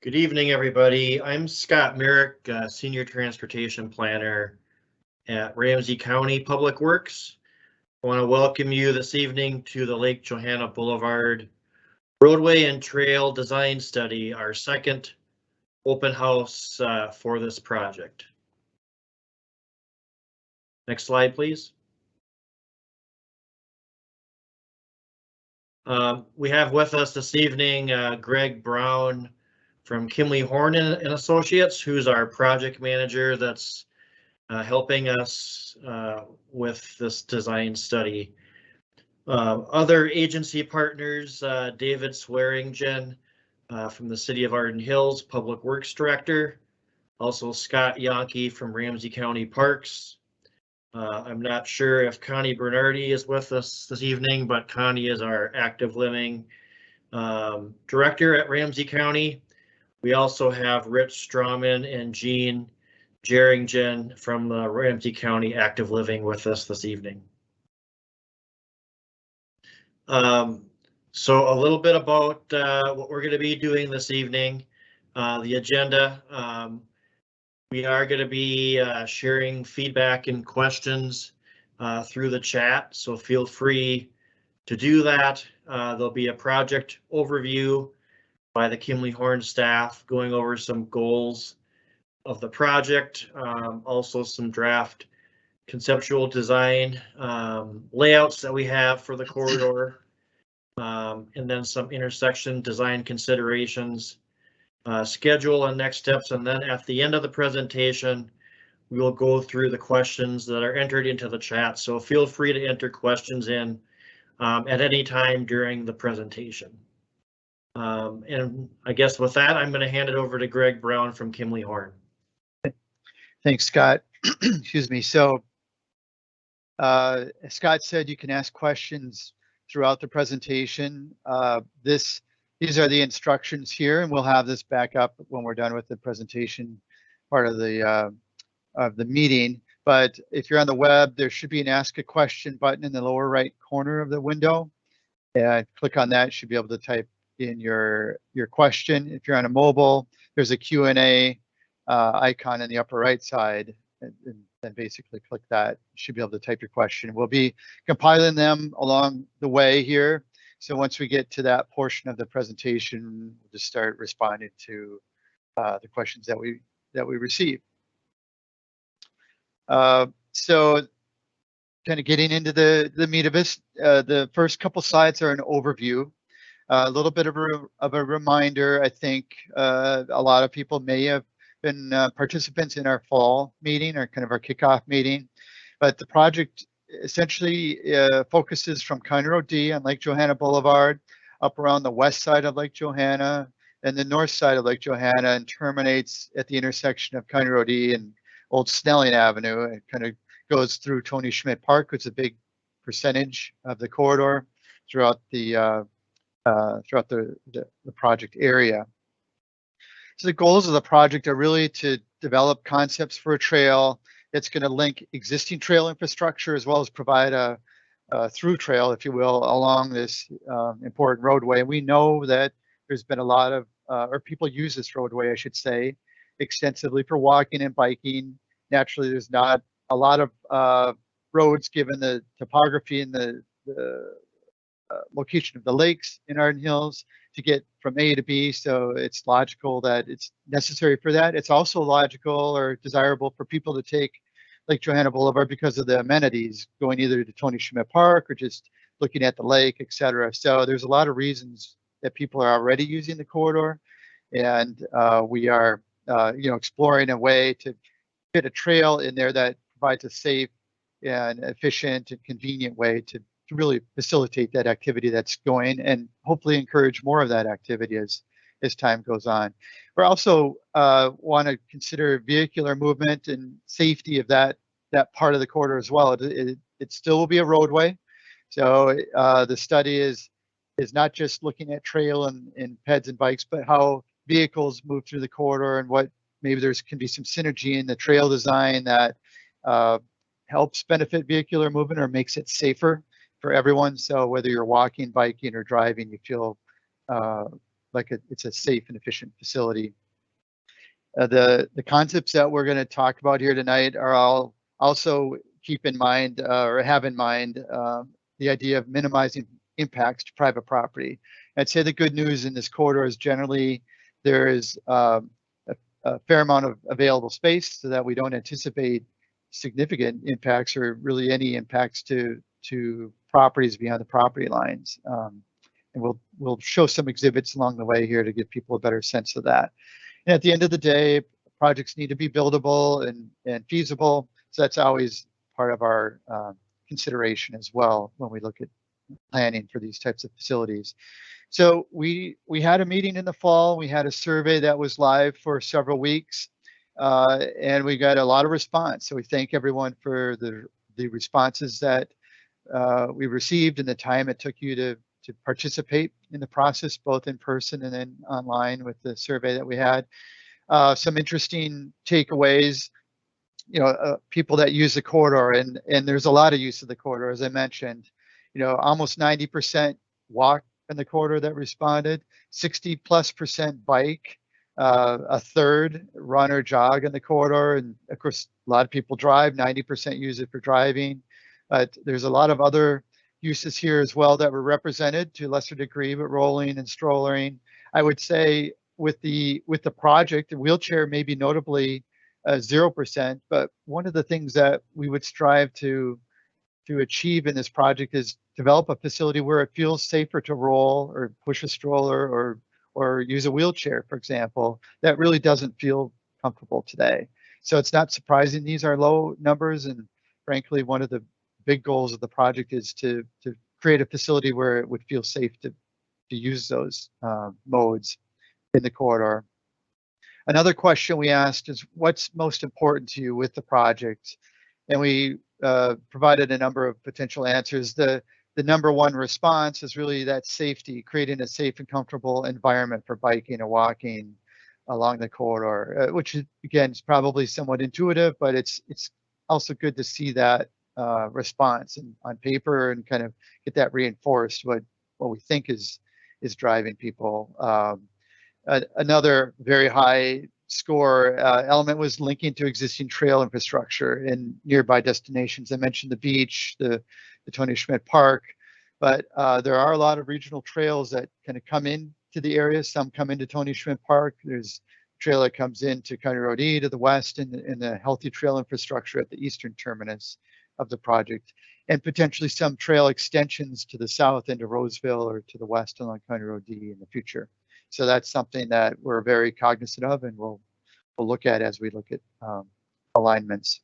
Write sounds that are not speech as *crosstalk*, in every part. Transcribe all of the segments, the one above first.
Good evening, everybody. I'm Scott Merrick, uh, Senior Transportation Planner at Ramsey County Public Works. I want to welcome you this evening to the Lake Johanna Boulevard Roadway and Trail Design Study, our second open house uh, for this project. Next slide, please. Uh, we have with us this evening uh, Greg Brown, from Kimley Horn and, and Associates, who's our project manager that's uh, helping us uh, with this design study. Uh, other agency partners, uh, David Swearingen uh, from the City of Arden Hills, Public Works Director. Also Scott Yonke from Ramsey County Parks. Uh, I'm not sure if Connie Bernardy is with us this evening, but Connie is our active living um, director at Ramsey County. We also have Rich Strawman and Jean Jerringen from the Ramsey County Active Living with us this evening. Um, so a little bit about uh, what we're going to be doing this evening. Uh, the agenda. Um, we are going to be uh, sharing feedback and questions uh, through the chat, so feel free to do that. Uh, there'll be a project overview by the Kimley Horn staff going over some goals of the project, um, also some draft conceptual design um, layouts that we have for the corridor, um, and then some intersection design considerations, uh, schedule and next steps, and then at the end of the presentation, we will go through the questions that are entered into the chat. So feel free to enter questions in um, at any time during the presentation. Um, and I guess with that, I'm going to hand it over to Greg Brown from Kimley Horn. Thanks, Scott. *clears throat* Excuse me. So uh, Scott said you can ask questions throughout the presentation. Uh, this These are the instructions here, and we'll have this back up when we're done with the presentation part of the uh, of the meeting. But if you're on the web, there should be an ask a question button in the lower right corner of the window. And click on that, should be able to type in your your question. If you're on a mobile, there's a Q&A uh, icon in the upper right side, and, then basically click that. You should be able to type your question. We'll be compiling them along the way here. So once we get to that portion of the presentation, we'll just start responding to uh, the questions that we that we receive. Uh, so kind of getting into the the meat of this, uh, the first couple slides are an overview a little bit of a, of a reminder, I think uh, a lot of people may have been uh, participants in our fall meeting or kind of our kickoff meeting, but the project essentially uh, focuses from County Road D on Lake Johanna Boulevard up around the west side of Lake Johanna and the north side of Lake Johanna and terminates at the intersection of County Road E and Old Snelling Avenue. It kind of goes through Tony Schmidt Park, which is a big percentage of the corridor throughout the uh, uh, throughout the, the, the project area. So the goals of the project are really to develop concepts for a trail that's going to link existing trail infrastructure as well as provide a, a through trail, if you will, along this uh, important roadway. And we know that there's been a lot of, uh, or people use this roadway, I should say, extensively for walking and biking. Naturally, there's not a lot of uh, roads given the topography and the, the uh, location of the lakes in Arden Hills to get from A to B. So it's logical that it's necessary for that. It's also logical or desirable for people to take Lake Johanna Boulevard because of the amenities going either to Tony Schmidt Park or just looking at the lake, etc. So there's a lot of reasons that people are already using the corridor, and uh, we are, uh, you know, exploring a way to fit a trail in there that provides a safe and efficient and convenient way to to really facilitate that activity that's going and hopefully encourage more of that activity as as time goes on. We also uh, want to consider vehicular movement and safety of that that part of the corridor as well. It, it, it still will be a roadway, so uh, the study is is not just looking at trail and, and peds and bikes, but how vehicles move through the corridor and what maybe there's can be some synergy in the trail design that uh, helps benefit vehicular movement or makes it safer for everyone. So whether you're walking, biking, or driving, you feel uh, like a, it's a safe and efficient facility. Uh, the the concepts that we're going to talk about here tonight are all also keep in mind uh, or have in mind um, the idea of minimizing impacts to private property. I'd say the good news in this corridor is generally there is um, a, a fair amount of available space so that we don't anticipate significant impacts or really any impacts to to properties beyond the property lines. Um, and we'll we'll show some exhibits along the way here to give people a better sense of that. And at the end of the day, projects need to be buildable and, and feasible. So that's always part of our uh, consideration as well when we look at planning for these types of facilities. So we we had a meeting in the fall. We had a survey that was live for several weeks, uh, and we got a lot of response. So we thank everyone for the the responses that uh, we received and the time it took you to to participate in the process, both in person and then online with the survey that we had. Uh, some interesting takeaways, you know, uh, people that use the corridor and, and there's a lot of use of the corridor, as I mentioned, you know, almost 90% walk in the corridor that responded, 60 plus percent bike, uh, a third run or jog in the corridor. And of course, a lot of people drive, 90% use it for driving. But there's a lot of other uses here as well that were represented to a lesser degree, but rolling and strollering. I would say with the with the project, the wheelchair may be notably uh, zero percent. But one of the things that we would strive to to achieve in this project is develop a facility where it feels safer to roll or push a stroller or or use a wheelchair, for example. That really doesn't feel comfortable today. So it's not surprising these are low numbers, and frankly, one of the big goals of the project is to to create a facility where it would feel safe to to use those uh, modes in the corridor. Another question we asked is what's most important to you with the project? And we uh, provided a number of potential answers. The, the number one response is really that safety, creating a safe and comfortable environment for biking and walking along the corridor, uh, which is, again is probably somewhat intuitive, but it's it's also good to see that uh, response and on paper and kind of get that reinforced what what we think is is driving people. Um, another very high score uh, element was linking to existing trail infrastructure in nearby destinations. I mentioned the beach, the, the Tony Schmidt Park, but uh, there are a lot of regional trails that kind of come into the area. Some come into Tony Schmidt Park. There's a trail that comes into County Road E to the west and, and the healthy trail infrastructure at the eastern terminus of the project, and potentially some trail extensions to the south into Roseville or to the west along County Road D in the future. So that's something that we're very cognizant of and we'll, we'll look at as we look at um, alignments.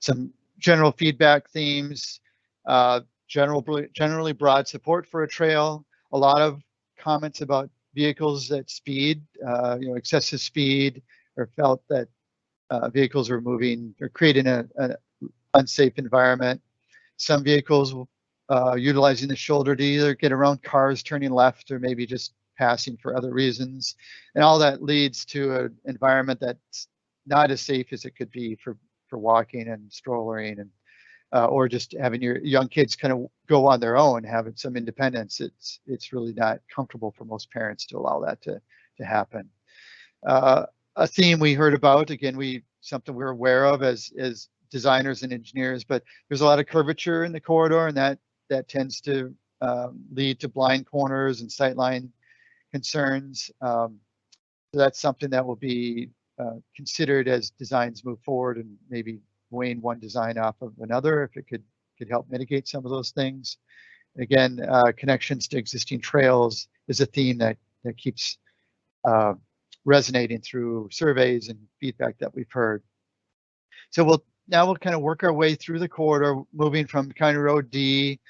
Some general feedback themes, uh, general, generally broad support for a trail, a lot of comments about vehicles at speed, uh, you know, excessive speed, or felt that uh, vehicles were moving or creating a, a, unsafe environment. Some vehicles uh, utilizing the shoulder to either get around cars turning left or maybe just passing for other reasons. And all that leads to an environment that's not as safe as it could be for, for walking and strollering and uh, or just having your young kids kind of go on their own, having some independence. It's it's really not comfortable for most parents to allow that to to happen. Uh, a theme we heard about again, we something we're aware of as as designers and engineers, but there's a lot of curvature in the corridor and that that tends to um, lead to blind corners and sightline concerns. Um, so that's something that will be uh, considered as designs move forward and maybe weighing one design off of another if it could could help mitigate some of those things. Again, uh, connections to existing trails is a theme that that keeps uh, resonating through surveys and feedback that we've heard. So we'll now we'll kind of work our way through the corridor, moving from County Road D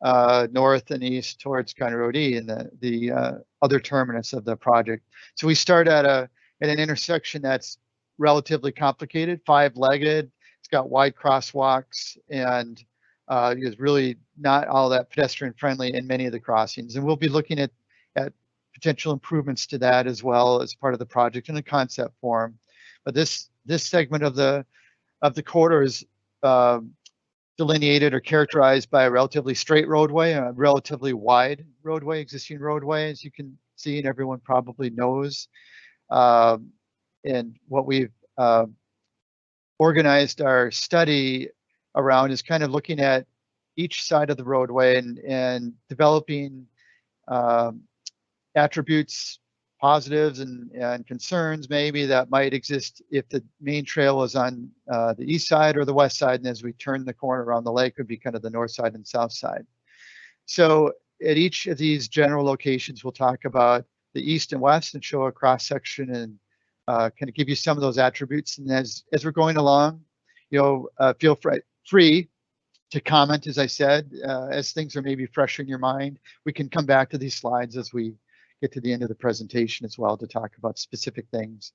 uh, north and east towards County Road E and the the uh, other terminus of the project. So we start at a at an intersection that's relatively complicated, five-legged. It's got wide crosswalks and uh, is really not all that pedestrian friendly in many of the crossings. And we'll be looking at at potential improvements to that as well as part of the project in a concept form. But this this segment of the of the corridor is uh, delineated or characterized by a relatively straight roadway, a relatively wide roadway, existing roadway, as you can see, and everyone probably knows. Um, and what we've uh, organized our study around is kind of looking at each side of the roadway and, and developing um, attributes, positives and, and concerns maybe that might exist if the main trail was on uh, the east side or the west side. And as we turn the corner around the lake would be kind of the north side and south side. So at each of these general locations, we'll talk about the east and west and show a cross section and uh, kind of give you some of those attributes. And as, as we're going along, you know, uh, feel free, free to comment, as I said, uh, as things are maybe fresh in your mind. We can come back to these slides as we get to the end of the presentation as well to talk about specific things.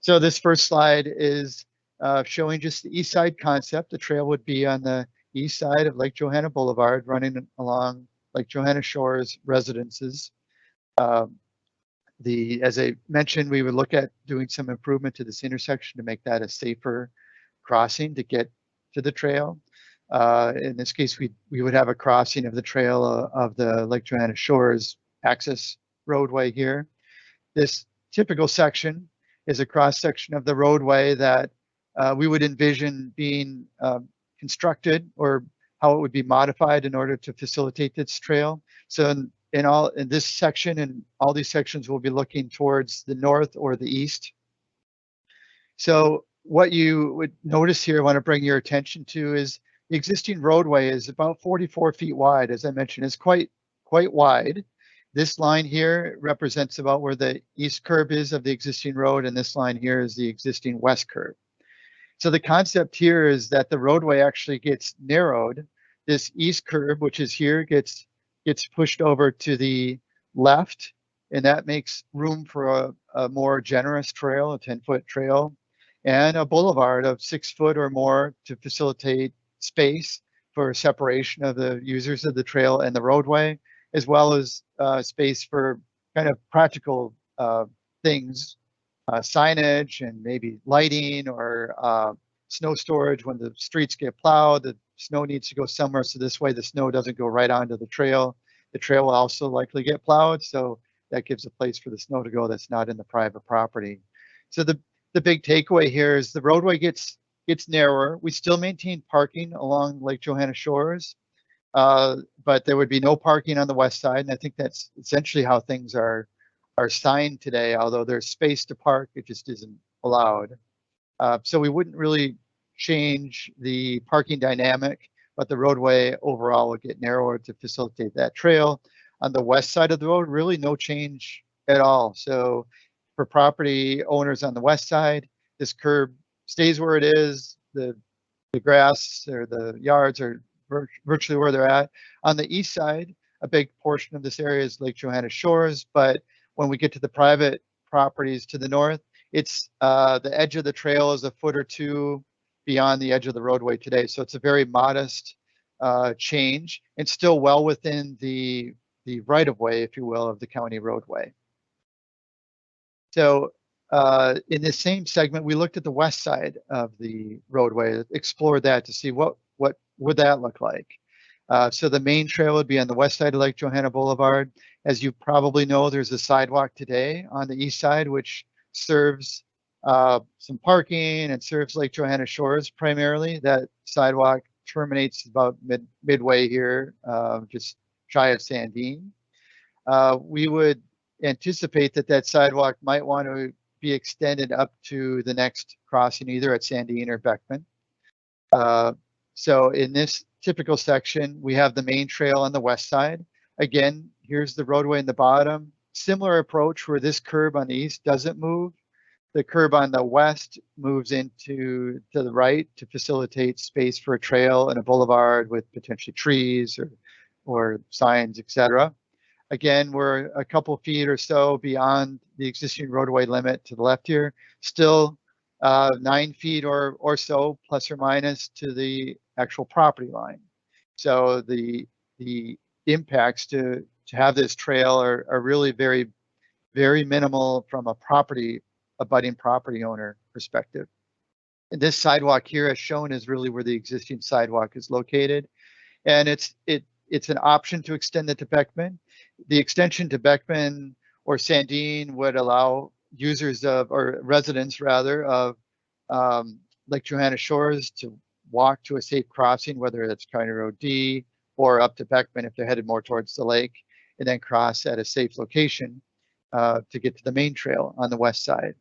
So this first slide is uh, showing just the east side concept. The trail would be on the east side of Lake Johanna Boulevard, running along Lake Johanna Shores residences. Um, the, as I mentioned, we would look at doing some improvement to this intersection to make that a safer crossing to get to the trail. Uh, in this case, we we would have a crossing of the trail uh, of the Lake Johanna Shores access roadway here. This typical section is a cross section of the roadway that uh, we would envision being uh, constructed or how it would be modified in order to facilitate this trail. So in, in all in this section and all these sections will be looking towards the north or the east. So what you would notice here, I want to bring your attention to is the existing roadway is about 44 feet wide. As I mentioned, it's quite quite wide. This line here represents about where the east curb is of the existing road, and this line here is the existing west curb. So the concept here is that the roadway actually gets narrowed. This east curb, which is here, gets gets pushed over to the left, and that makes room for a, a more generous trail, a 10 foot trail, and a boulevard of six foot or more to facilitate space for separation of the users of the trail and the roadway, as well as uh, space for kind of practical uh, things, uh, signage and maybe lighting or uh, snow storage when the streets get plowed. The snow needs to go somewhere, so this way the snow doesn't go right onto the trail. The trail will also likely get plowed, so that gives a place for the snow to go that's not in the private property. So the the big takeaway here is the roadway gets gets narrower. We still maintain parking along Lake Johanna shores, uh, but there would be no parking on the west side. And I think that's essentially how things are are signed today. Although there's space to park, it just isn't allowed. Uh, so we wouldn't really change the parking dynamic, but the roadway overall would get narrower to facilitate that trail. On the west side of the road, really no change at all. So for property owners on the west side, this curb stays where it is. The the grass or the yards are virtually where they're at. On the east side, a big portion of this area is Lake Johanna Shores, but when we get to the private properties to the north, it's uh, the edge of the trail is a foot or two beyond the edge of the roadway today. So it's a very modest uh, change and still well within the the right of way, if you will, of the county roadway. So uh, in this same segment, we looked at the west side of the roadway, explored that to see what what would that look like. Uh, so the main trail would be on the west side of Lake Johanna Boulevard. As you probably know, there's a sidewalk today on the east side, which serves uh, some parking and serves Lake Johanna Shores primarily. That sidewalk terminates about mid midway here, uh, just shy of Sandine. Uh, we would anticipate that that sidewalk might want to be extended up to the next crossing, either at Sandine or Beckman. So in this typical section, we have the main trail on the west side. Again, here's the roadway in the bottom. Similar approach where this curb on the east doesn't move. The curb on the west moves into to the right to facilitate space for a trail and a boulevard with potentially trees or, or signs, etc. Again, we're a couple feet or so beyond the existing roadway limit to the left here. Still uh, nine feet or, or so, plus or minus, to the actual property line. So the the impacts to to have this trail are, are really very, very minimal from a property, a budding property owner perspective. And this sidewalk here, as shown, is really where the existing sidewalk is located, and it's it it's an option to extend it to Beckman the extension to Beckman or Sandine would allow users of, or residents rather, of um, Lake Johanna Shores to walk to a safe crossing, whether it's County Road D or up to Beckman if they're headed more towards the lake, and then cross at a safe location uh, to get to the main trail on the west side.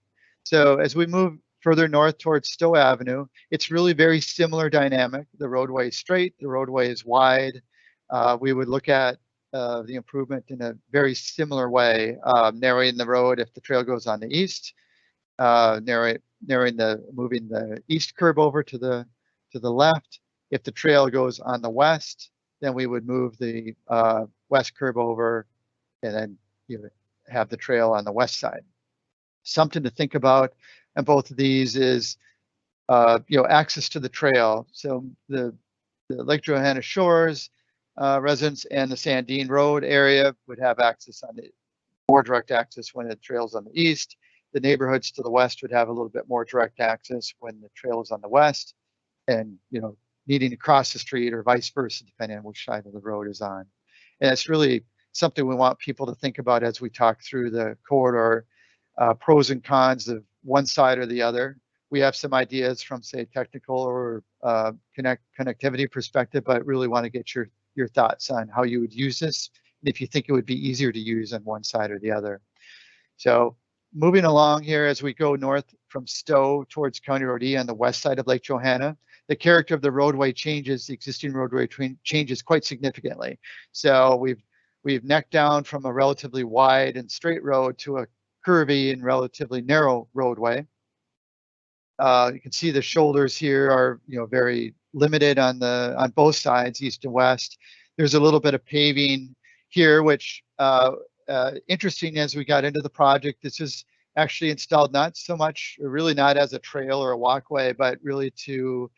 So as we move further north towards Stowe Avenue, it's really very similar dynamic. The roadway is straight, the roadway is wide. Uh, we would look at uh, the improvement in a very similar way, uh, narrowing the road if the trail goes on the east, uh, narrowing the moving the east curb over to the to the left. If the trail goes on the west, then we would move the uh, west curb over, and then you have the trail on the west side. Something to think about and both of these is uh, you know access to the trail. So the, the Lake Johanna Shores uh, residents and the Sandine Road area would have access on the more direct access when the trail's on the east. The neighborhoods to the west would have a little bit more direct access when the trail is on the west, and you know needing to cross the street or vice versa depending on which side of the road is on. And it's really something we want people to think about as we talk through the corridor uh, pros and cons of one side or the other. We have some ideas from say technical or uh, connect connectivity perspective, but really want to get your your thoughts on how you would use this and if you think it would be easier to use on one side or the other. So moving along here as we go north from Stowe towards County Road E on the west side of Lake Johanna, the character of the roadway changes, the existing roadway changes quite significantly. So we've we've necked down from a relatively wide and straight road to a curvy and relatively narrow roadway. Uh, you can see the shoulders here are you know very limited on the on both sides, east and west. There's a little bit of paving here, which uh, uh, interesting as we got into the project. This is actually installed not so much, really not as a trail or a walkway, but really to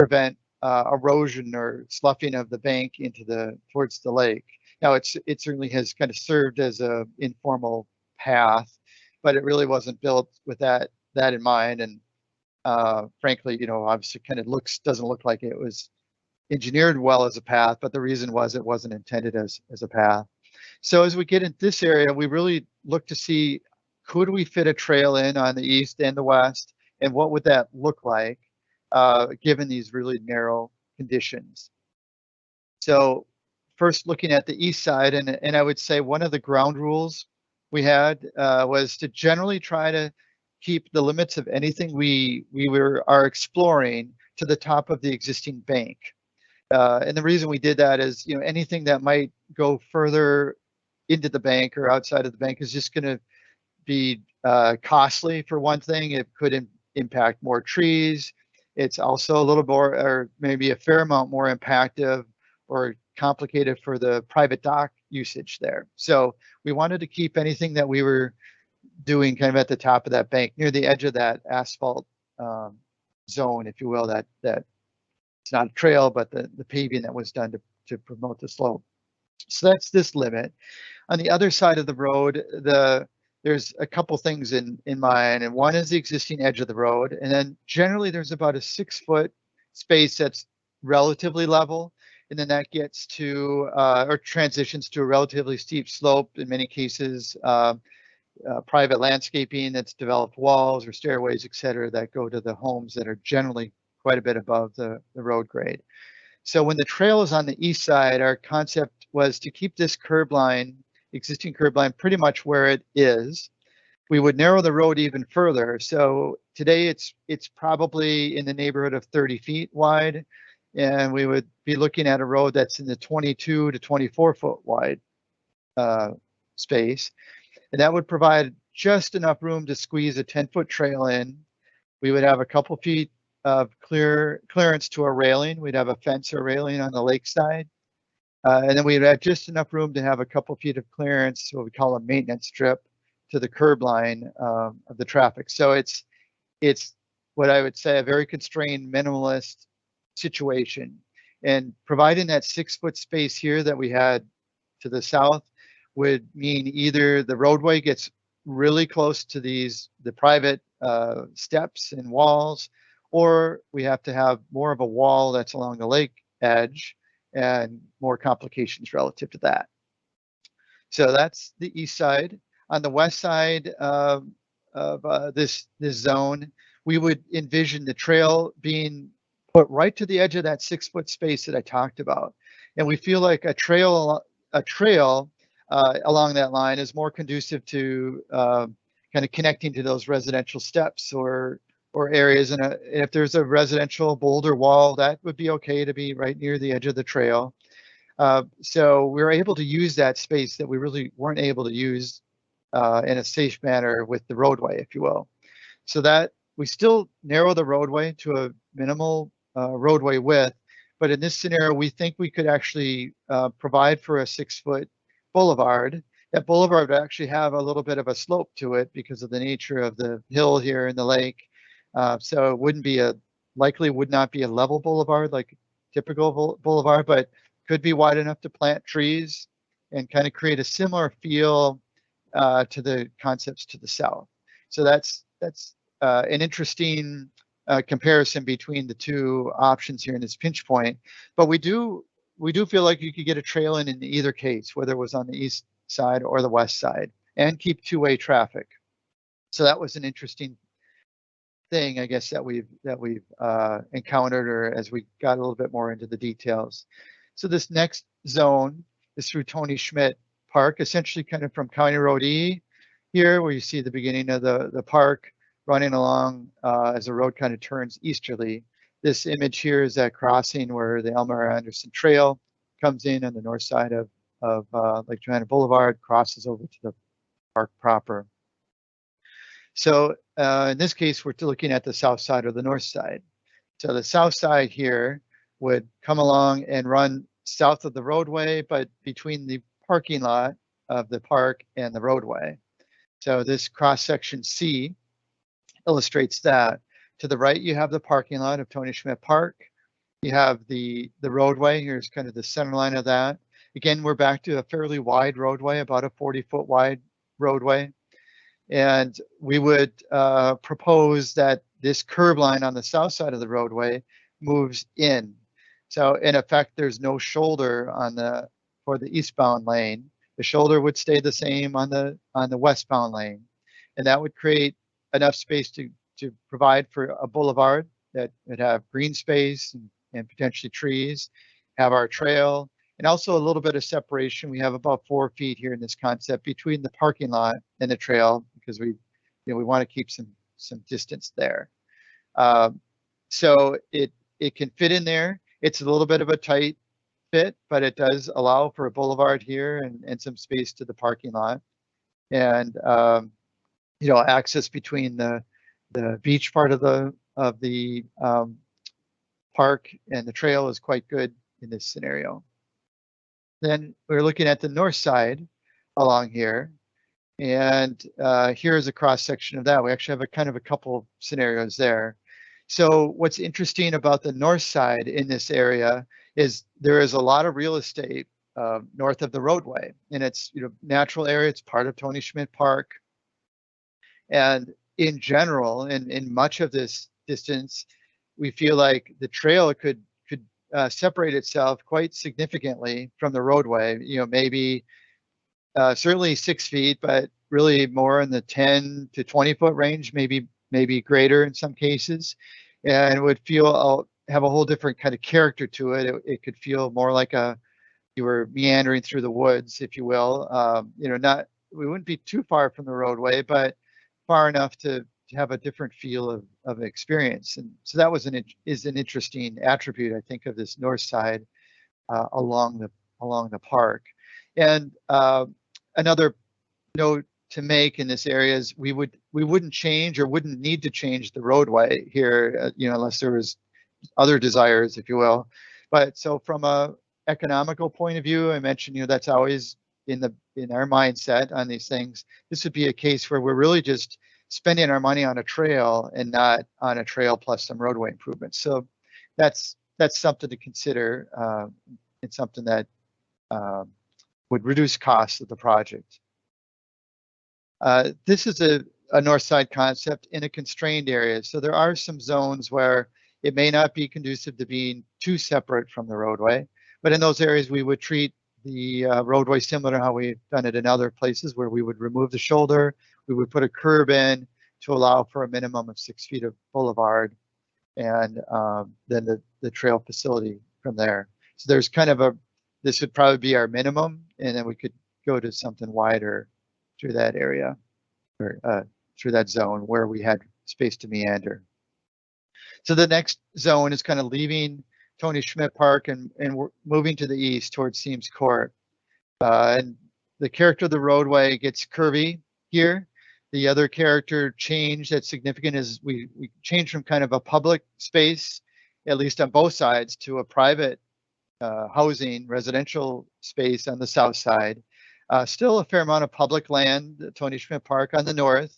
prevent uh, erosion or sloughing of the bank into the towards the lake. Now it's it certainly has kind of served as a informal path, but it really wasn't built with that that in mind. And uh, frankly, you know, obviously kind of looks doesn't look like it was engineered well as a path, but the reason was it wasn't intended as as a path. So as we get into this area, we really look to see could we fit a trail in on the east and the west, and what would that look like uh, given these really narrow conditions. So first looking at the east side, and, and I would say one of the ground rules we had uh, was to generally try to keep the limits of anything we we were are exploring to the top of the existing bank. Uh, and the reason we did that is, you know, anything that might go further into the bank or outside of the bank is just going to be uh, costly for one thing. It could Im impact more trees. It's also a little more, or maybe a fair amount more impactive or complicated for the private dock usage there. So we wanted to keep anything that we were doing kind of at the top of that bank, near the edge of that asphalt um, zone, if you will, that that it's not a trail, but the, the paving that was done to, to promote the slope. So that's this limit. On the other side of the road, the there's a couple things in in mind, and one is the existing edge of the road, and then generally there's about a six foot space that's relatively level, and then that gets to uh, or transitions to a relatively steep slope in many cases. Uh, uh, private landscaping that's developed walls or stairways, et cetera, that go to the homes that are generally quite a bit above the, the road grade. So when the trail is on the east side, our concept was to keep this curb line, existing curb line, pretty much where it is. We would narrow the road even further. So today it's it's probably in the neighborhood of 30 feet wide, and we would be looking at a road that's in the 22 to 24 foot wide uh, space. And that would provide just enough room to squeeze a 10 foot trail in. We would have a couple feet of clear clearance to a railing. We'd have a fence or railing on the lakeside. Uh, and then we'd have just enough room to have a couple feet of clearance, what we call a maintenance strip, to the curb line um, of the traffic. So it's it's what I would say a very constrained minimalist situation. And providing that six foot space here that we had to the south would mean either the roadway gets really close to these the private uh, steps and walls, or we have to have more of a wall that's along the lake edge and more complications relative to that. So that's the east side. On the west side of, of uh, this, this zone, we would envision the trail being put right to the edge of that six foot space that I talked about. And we feel like a trail, a trail uh, along that line is more conducive to uh, kind of connecting to those residential steps or or areas. And, if there's a residential boulder wall, that would be okay to be right near the edge of the trail. Uh, so we were able to use that space that we really weren't able to use uh, in a safe manner with the roadway, if you will. So that we still narrow the roadway to a minimal uh, roadway width, but in this scenario, we think we could actually uh, provide for a six foot boulevard. That boulevard would actually have a little bit of a slope to it because of the nature of the hill here in the lake. Uh, so it wouldn't be a, likely would not be a level boulevard like typical boulevard, but could be wide enough to plant trees and kind of create a similar feel uh, to the concepts to the south. So that's, that's uh, an interesting uh, comparison between the two options here in this pinch point. But we do we do feel like you could get a trail in in either case, whether it was on the east side or the west side, and keep two-way traffic. So that was an interesting thing, I guess, that we've that we've uh, encountered, or as we got a little bit more into the details. So this next zone is through Tony Schmidt Park, essentially kind of from County Road E here, where you see the beginning of the the park running along uh, as the road kind of turns easterly. This image here is that crossing where the Elmer Anderson Trail comes in on the north side of, of uh, Lake Johanna Boulevard, crosses over to the park proper. So uh, in this case, we're looking at the south side or the north side. So the south side here would come along and run south of the roadway, but between the parking lot of the park and the roadway. So this cross section C illustrates that. To the right, you have the parking lot of Tony Schmidt Park. You have the, the roadway. Here's kind of the center line of that. Again, we're back to a fairly wide roadway, about a 40 foot wide roadway. And we would uh, propose that this curb line on the south side of the roadway moves in. So in effect, there's no shoulder on the for the eastbound lane. The shoulder would stay the same on the on the westbound lane, and that would create enough space to to provide for a boulevard that would have green space and, and potentially trees, have our trail, and also a little bit of separation. We have about four feet here in this concept between the parking lot and the trail because we, you know, we want to keep some some distance there. Um, so it it can fit in there. It's a little bit of a tight fit, but it does allow for a boulevard here and, and some space to the parking lot. And um, you know, access between the the beach part of the of the um, park and the trail is quite good in this scenario. Then we're looking at the north side along here. And uh, here's a cross section of that. We actually have a kind of a couple scenarios there. So what's interesting about the north side in this area is there is a lot of real estate uh, north of the roadway and it's you know natural area. It's part of Tony Schmidt Park. And in general, in, in much of this distance, we feel like the trail could could uh, separate itself quite significantly from the roadway. You know, maybe uh, certainly six feet, but really more in the 10 to 20 foot range, maybe maybe greater in some cases, and it would feel have a whole different kind of character to it. It, it could feel more like a you were meandering through the woods, if you will. Um, you know, not we wouldn't be too far from the roadway, but far enough to, to have a different feel of, of experience. And so that was an is an interesting attribute, I think, of this north side uh, along the along the park. And uh, another note to make in this area is we would we wouldn't change or wouldn't need to change the roadway here, uh, you know, unless there was other desires, if you will. But so from a economical point of view, I mentioned, you know, that's always in the in our mindset on these things, this would be a case where we're really just spending our money on a trail and not on a trail plus some roadway improvements. So that's that's something to consider. Uh, it's something that uh, would reduce costs of the project. Uh, this is a, a north side concept in a constrained area. So there are some zones where it may not be conducive to being too separate from the roadway, but in those areas we would treat the uh, roadway similar to how we've done it in other places where we would remove the shoulder, we would put a curb in to allow for a minimum of six feet of boulevard and um, then the, the trail facility from there. So there's kind of a, this would probably be our minimum and then we could go to something wider through that area or uh, through that zone where we had space to meander. So the next zone is kind of leaving Tony Schmidt Park and, and we're moving to the east towards Seams Court. Uh, and the character of the roadway gets curvy here. The other character change that's significant is we, we changed from kind of a public space, at least on both sides, to a private uh, housing residential space on the south side. Uh, still a fair amount of public land, Tony Schmidt Park on the north,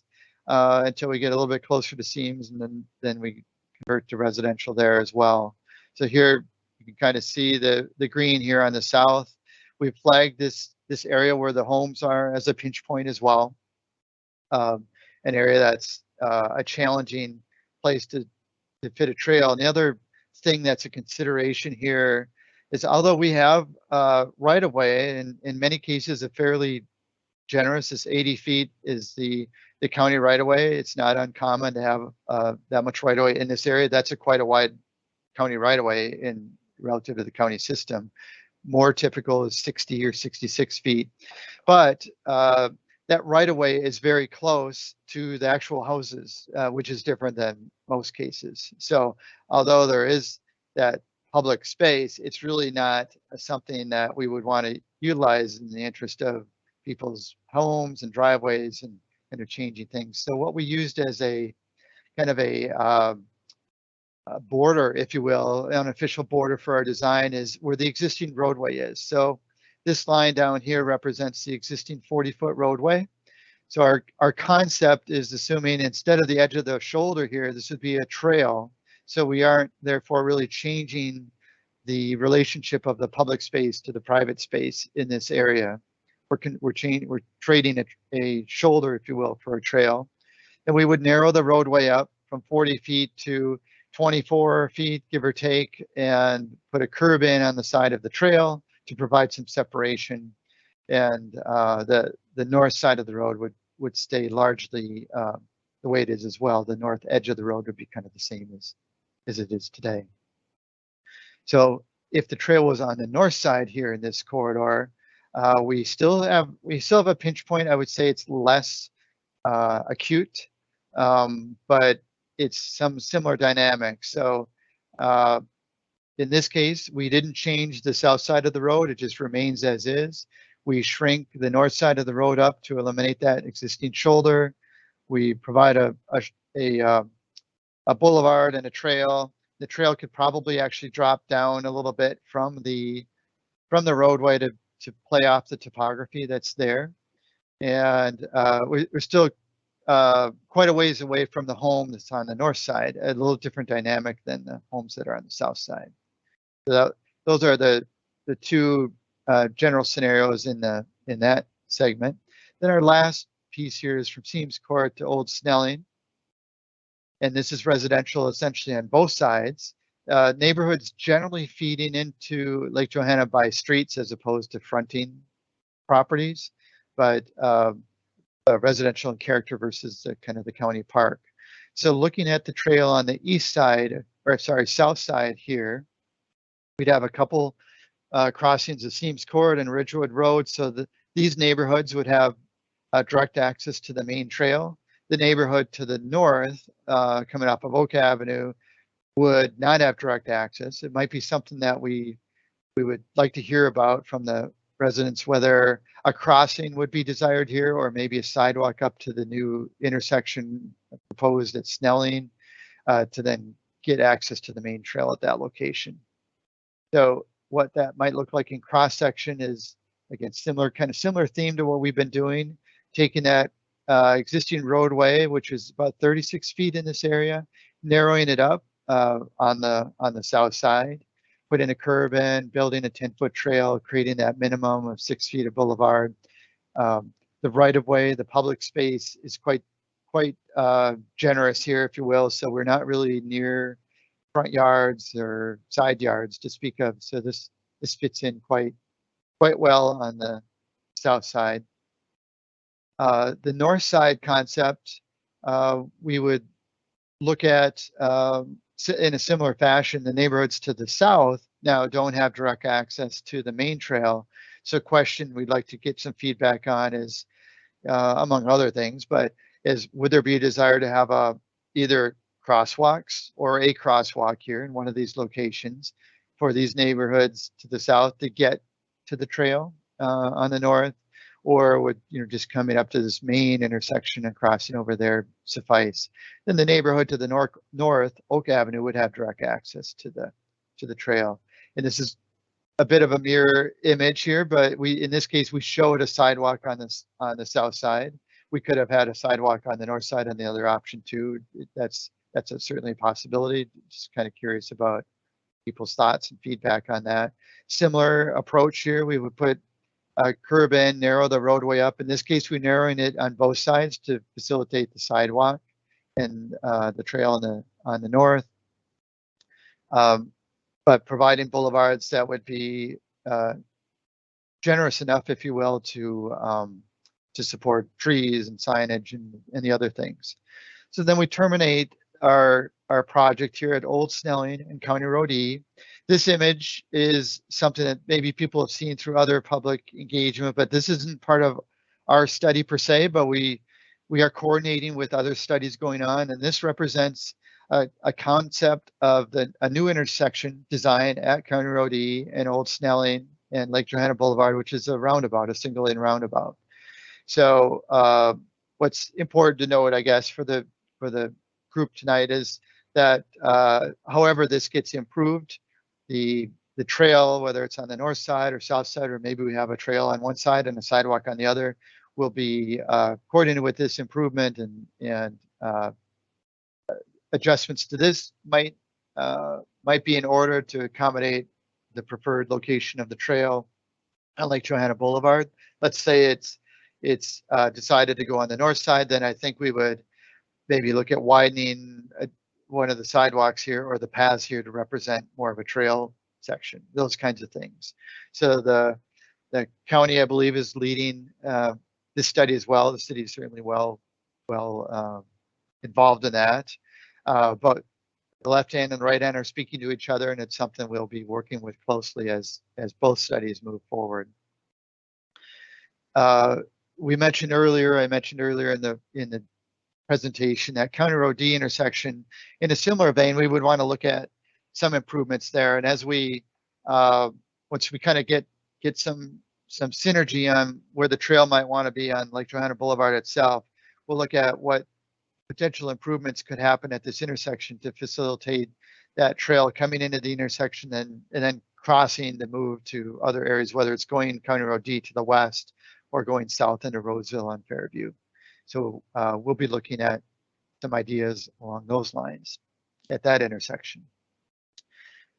uh, until we get a little bit closer to Seams and then, then we convert to residential there as well. So here you can kind of see the, the green here on the south. We've flagged this, this area where the homes are as a pinch point as well. Um, an area that's uh, a challenging place to, to fit a trail. And the other thing that's a consideration here is although we have uh, right of way in many cases a fairly generous, this 80 feet is the the county right of way. It's not uncommon to have uh, that much right of way in this area. That's a quite a wide county right of way in relative to the county system. More typical is 60 or 66 feet, but uh, that right of way is very close to the actual houses, uh, which is different than most cases. So although there is that public space, it's really not something that we would want to utilize in the interest of people's homes and driveways and interchanging things. So what we used as a kind of a, uh, a border, if you will, an official border for our design is where the existing roadway is. So this line down here represents the existing 40 foot roadway. So our, our concept is assuming instead of the edge of the shoulder here, this would be a trail. So we aren't therefore really changing the relationship of the public space to the private space in this area we're we're we're trading a, a shoulder, if you will, for a trail. And we would narrow the roadway up from 40 feet to 24 feet, give or take, and put a curb in on the side of the trail to provide some separation. And uh, the the north side of the road would would stay largely uh, the way it is as well. The north edge of the road would be kind of the same as as it is today. So if the trail was on the north side here in this corridor, uh, we still have we still have a pinch point. I would say it's less uh, acute, um, but it's some similar dynamic. So uh, in this case, we didn't change the south side of the road. It just remains as is. We shrink the north side of the road up to eliminate that existing shoulder. We provide a a, a, uh, a boulevard and a trail. The trail could probably actually drop down a little bit from the from the roadway to to play off the topography that's there. And uh, we, are still uh, quite a ways away from the home that's on the north side, a little different dynamic than the homes that are on the south side. So that, those are the the two uh, general scenarios in the in that segment. Then our last piece here is from Seams Court to Old Snelling. And this is residential essentially on both sides uh, neighborhoods generally feeding into Lake Johanna by streets as opposed to fronting properties, but uh, residential in character versus the, kind of the county park. So looking at the trail on the east side, or sorry, south side here, we'd have a couple uh, crossings of Seams Court and Ridgewood Road. So the, these neighborhoods would have uh, direct access to the main trail. The neighborhood to the north, uh, coming up of Oak Avenue, would not have direct access. It might be something that we we would like to hear about from the residents, whether a crossing would be desired here or maybe a sidewalk up to the new intersection proposed at Snelling uh, to then get access to the main trail at that location. So what that might look like in cross section is again similar kind of similar theme to what we've been doing, taking that uh, existing roadway, which is about 36 feet in this area, narrowing it up uh, on the on the south side, putting a curb in, building a 10 foot trail, creating that minimum of six feet of boulevard. Um, the right of way, the public space is quite quite uh, generous here, if you will. So we're not really near front yards or side yards to speak of. So this this fits in quite quite well on the south side. Uh, the north side concept, uh, we would look at um, in a similar fashion. The neighborhoods to the south now don't have direct access to the main trail. So, question we'd like to get some feedback on is, uh, among other things, but is would there be a desire to have a either crosswalks or a crosswalk here in one of these locations for these neighborhoods to the south to get to the trail uh, on the north, or would you know just coming up to this main intersection and crossing over there suffice? Then the neighborhood to the north, north Oak Avenue would have direct access to the to the trail. And this is a bit of a mirror image here, but we in this case we showed a sidewalk on this on the south side. We could have had a sidewalk on the north side on the other option too. That's that's a, certainly a possibility. Just kind of curious about people's thoughts and feedback on that. Similar approach here, we would put a curb in, narrow the roadway up. In this case, we're narrowing it on both sides to facilitate the sidewalk and uh, the trail on the on the north. Um, but providing boulevards that would be uh, generous enough, if you will, to um, to support trees and signage and, and the other things. So then we terminate our our project here at Old Snelling and County Road E. This image is something that maybe people have seen through other public engagement, but this isn't part of our study per se, but we we are coordinating with other studies going on, and this represents a, a concept of the a new intersection design at County Road E and Old Snelling and Lake Johanna Boulevard, which is a roundabout, a single lane roundabout. So uh, what's important to note, I guess, for the for the group tonight is that uh, however this gets improved, the the trail, whether it's on the north side or south side, or maybe we have a trail on one side and a sidewalk on the other, will be uh, coordinated with this improvement and and uh, adjustments to this might uh, might be in order to accommodate the preferred location of the trail on Lake Johanna Boulevard. Let's say it's it's uh, decided to go on the north side, then I think we would maybe look at widening uh, one of the sidewalks here or the paths here to represent more of a trail section, those kinds of things. So the the county, I believe, is leading uh, this study as well. The city is certainly well well um, involved in that. Uh, but the left hand and the right hand are speaking to each other, and it's something we'll be working with closely as as both studies move forward. Uh, we mentioned earlier, I mentioned earlier in the in the presentation that County Road D intersection, in a similar vein, we would want to look at some improvements there. And as we uh, once we kind of get get some some synergy on where the trail might want to be on Lake Johanna Boulevard itself, we'll look at what potential improvements could happen at this intersection to facilitate that trail coming into the intersection and, and then crossing the move to other areas, whether it's going County Road D to the west or going south into Roseville on Fairview. So uh, we'll be looking at some ideas along those lines at that intersection.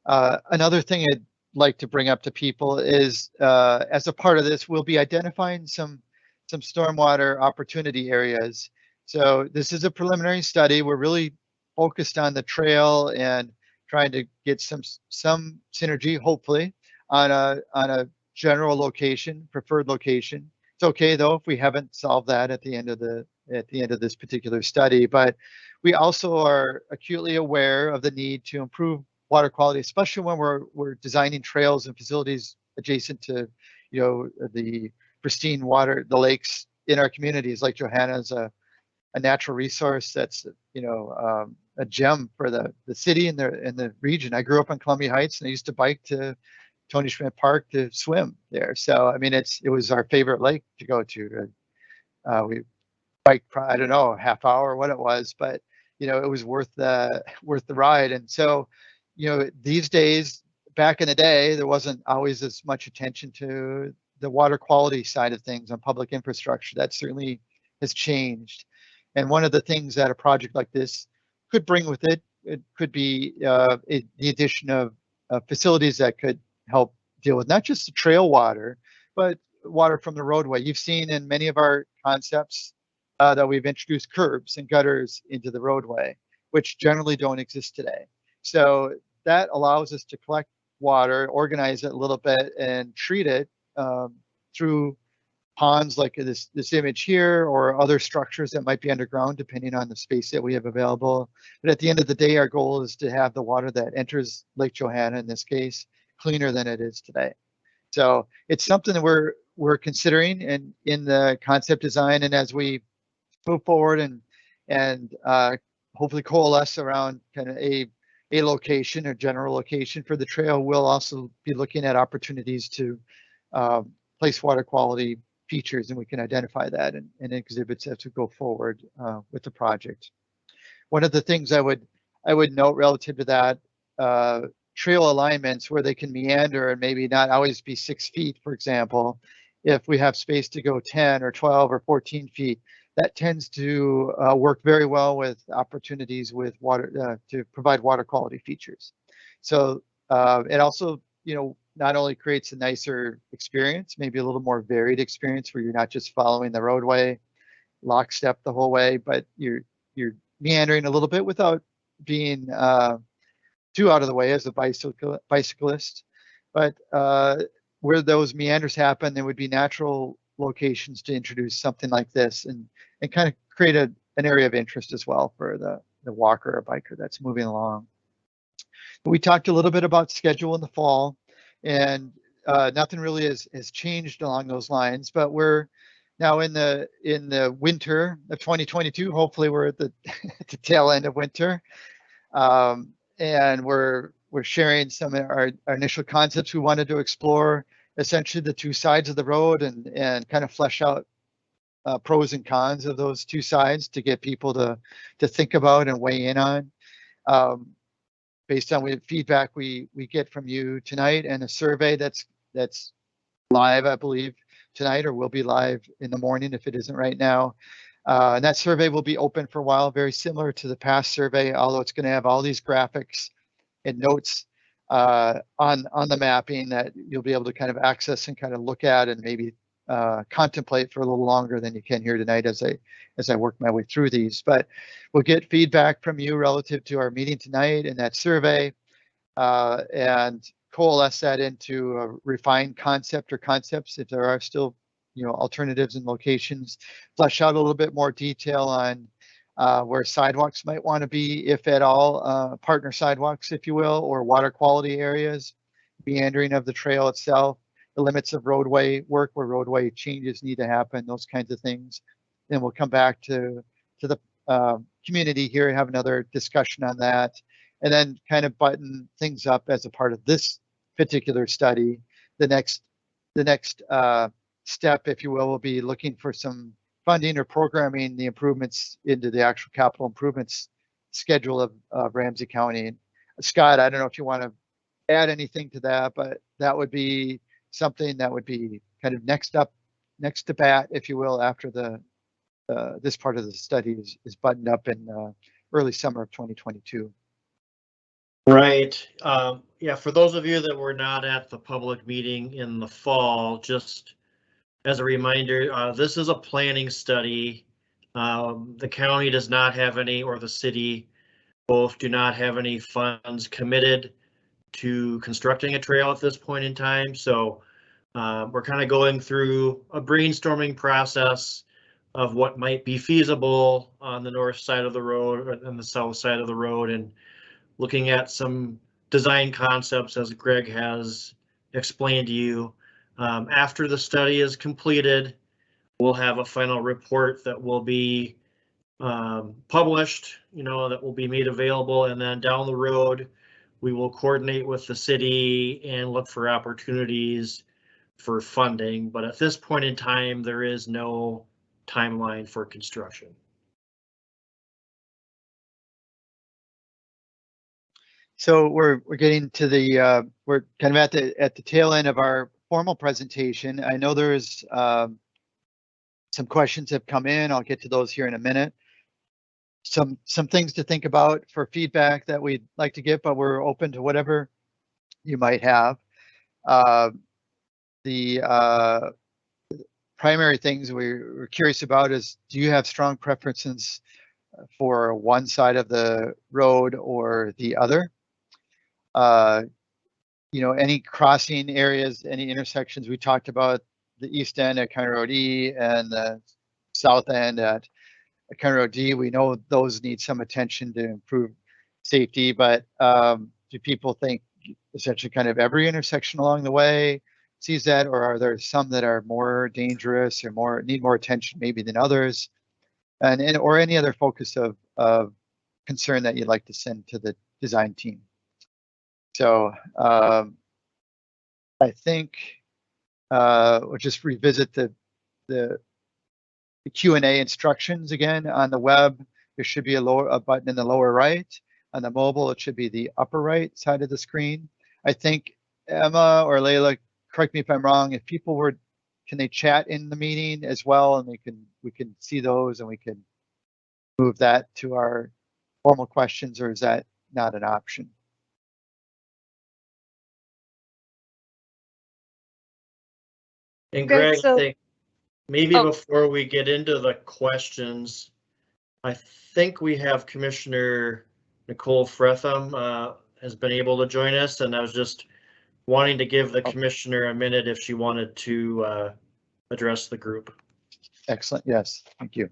Uh, another thing I'd like to bring up to people is uh, as a part of this, we'll be identifying some some stormwater opportunity areas. So this is a preliminary study. We're really focused on the trail and trying to get some some synergy, hopefully, on a on a general location, preferred location. It's okay though if we haven't solved that at the end of the at the end of this particular study, but we also are acutely aware of the need to improve water quality, especially when we're we're designing trails and facilities adjacent to, you know, the pristine water, the lakes in our communities. Lake Johanna is a, a natural resource that's you know um, a gem for the the city and the and the region. I grew up in Columbia Heights and I used to bike to Tony Schmidt Park to swim there. So I mean, it's it was our favorite lake to go to. Uh, we bike, I don't know, half hour what it was, but you know, it was worth the *laughs* worth the ride. And so, you know, these days, back in the day, there wasn't always as much attention to the water quality side of things on public infrastructure. That certainly has changed. And one of the things that a project like this could bring with it, it could be uh, it, the addition of uh, facilities that could help deal with not just the trail water, but water from the roadway. You've seen in many of our concepts uh, that we've introduced curbs and gutters into the roadway, which generally don't exist today. So that allows us to collect water, organize it a little bit, and treat it um, through ponds like this, this image here or other structures that might be underground depending on the space that we have available. But at the end of the day, our goal is to have the water that enters Lake Johanna in this case cleaner than it is today. So it's something that we're we're considering and in the concept design and as we move forward and and uh, hopefully coalesce around kind of a a location or general location for the trail, we'll also be looking at opportunities to uh, place water quality features and we can identify that and, and exhibits as we go forward uh, with the project. One of the things I would I would note relative to that uh, trail alignments where they can meander and maybe not always be six feet, for example, if we have space to go 10 or 12 or 14 feet, that tends to uh, work very well with opportunities with water uh, to provide water quality features. So uh, it also, you know, not only creates a nicer experience, maybe a little more varied experience where you're not just following the roadway lockstep the whole way, but you're you're meandering a little bit without being uh, too out of the way as a bicycle bicyclist. But uh, where those meanders happen, there would be natural locations to introduce something like this and and kind of create a, an area of interest as well for the the walker or biker that's moving along. We talked a little bit about schedule in the fall and uh, nothing really has, has changed along those lines, but we're now in the in the winter of 2022. Hopefully, we're at the, *laughs* the tail end of winter, um, and we're we're sharing some of our, our initial concepts we wanted to explore. Essentially, the two sides of the road and and kind of flesh out uh, pros and cons of those two sides to get people to to think about and weigh in on. Um, based on the feedback we we get from you tonight and a survey that's that's live, I believe, tonight or will be live in the morning if it isn't right now. Uh, and that survey will be open for a while, very similar to the past survey, although it's going to have all these graphics and notes uh, on on the mapping that you'll be able to kind of access and kind of look at and maybe uh, contemplate for a little longer than you can here tonight as I as I work my way through these. But we'll get feedback from you relative to our meeting tonight and that survey, uh, and coalesce that into a refined concept or concepts if there are still you know alternatives and locations. Flesh out a little bit more detail on uh, where sidewalks might want to be, if at all, uh, partner sidewalks, if you will, or water quality areas, meandering of the trail itself the limits of roadway work where roadway changes need to happen, those kinds of things. Then we'll come back to to the uh, community here and have another discussion on that, and then kind of button things up as a part of this particular study. The next the next uh, step, if you will, will be looking for some funding or programming the improvements into the actual capital improvements schedule of, Ramsey County. Scott, I don't know if you want to add anything to that, but that would be something that would be kind of next up, next to bat, if you will, after the uh, this part of the study is, is buttoned up in uh, early summer of 2022. Right. Um, yeah, for those of you that were not at the public meeting in the fall, just as a reminder, uh, this is a planning study. Um, the county does not have any, or the city both do not have any funds committed to constructing a trail at this point in time. So uh, we're kind of going through a brainstorming process of what might be feasible on the north side of the road and the south side of the road and looking at some design concepts as Greg has explained to you. Um, after the study is completed, we'll have a final report that will be um, published, you know, that will be made available and then down the road, we will coordinate with the city and look for opportunities for funding, but at this point in time, there is no timeline for construction. So we're we're getting to the uh, we're kind of at the at the tail end of our formal presentation. I know there's um, some questions have come in. I'll get to those here in a minute some some things to think about for feedback that we'd like to get, but we're open to whatever you might have. Uh, the uh, primary things we're, we're curious about is do you have strong preferences for one side of the road or the other? Uh, you know, any crossing areas, any intersections, we talked about the east end at County Road E and the south end at County Road D. We know those need some attention to improve safety, but um, do people think essentially kind of every intersection along the way sees that, or are there some that are more dangerous or more need more attention maybe than others? And, and or any other focus of, of concern that you'd like to send to the design team. So um, I think uh, we'll just revisit the the, the Q and A instructions again on the web. There should be a lower a button in the lower right. On the mobile, it should be the upper right side of the screen. I think Emma or Layla, correct me if I'm wrong. If people were, can they chat in the meeting as well, and we can we can see those and we can move that to our formal questions, or is that not an option? And Good, Greg, I so- think maybe Oh. before we get into the questions, I think we have Commissioner Nicole Frethem uh, has been able to join us, and I was just wanting to give the Oh. commissioner a minute if she wanted to uh, address the group. Excellent. Yes, thank you.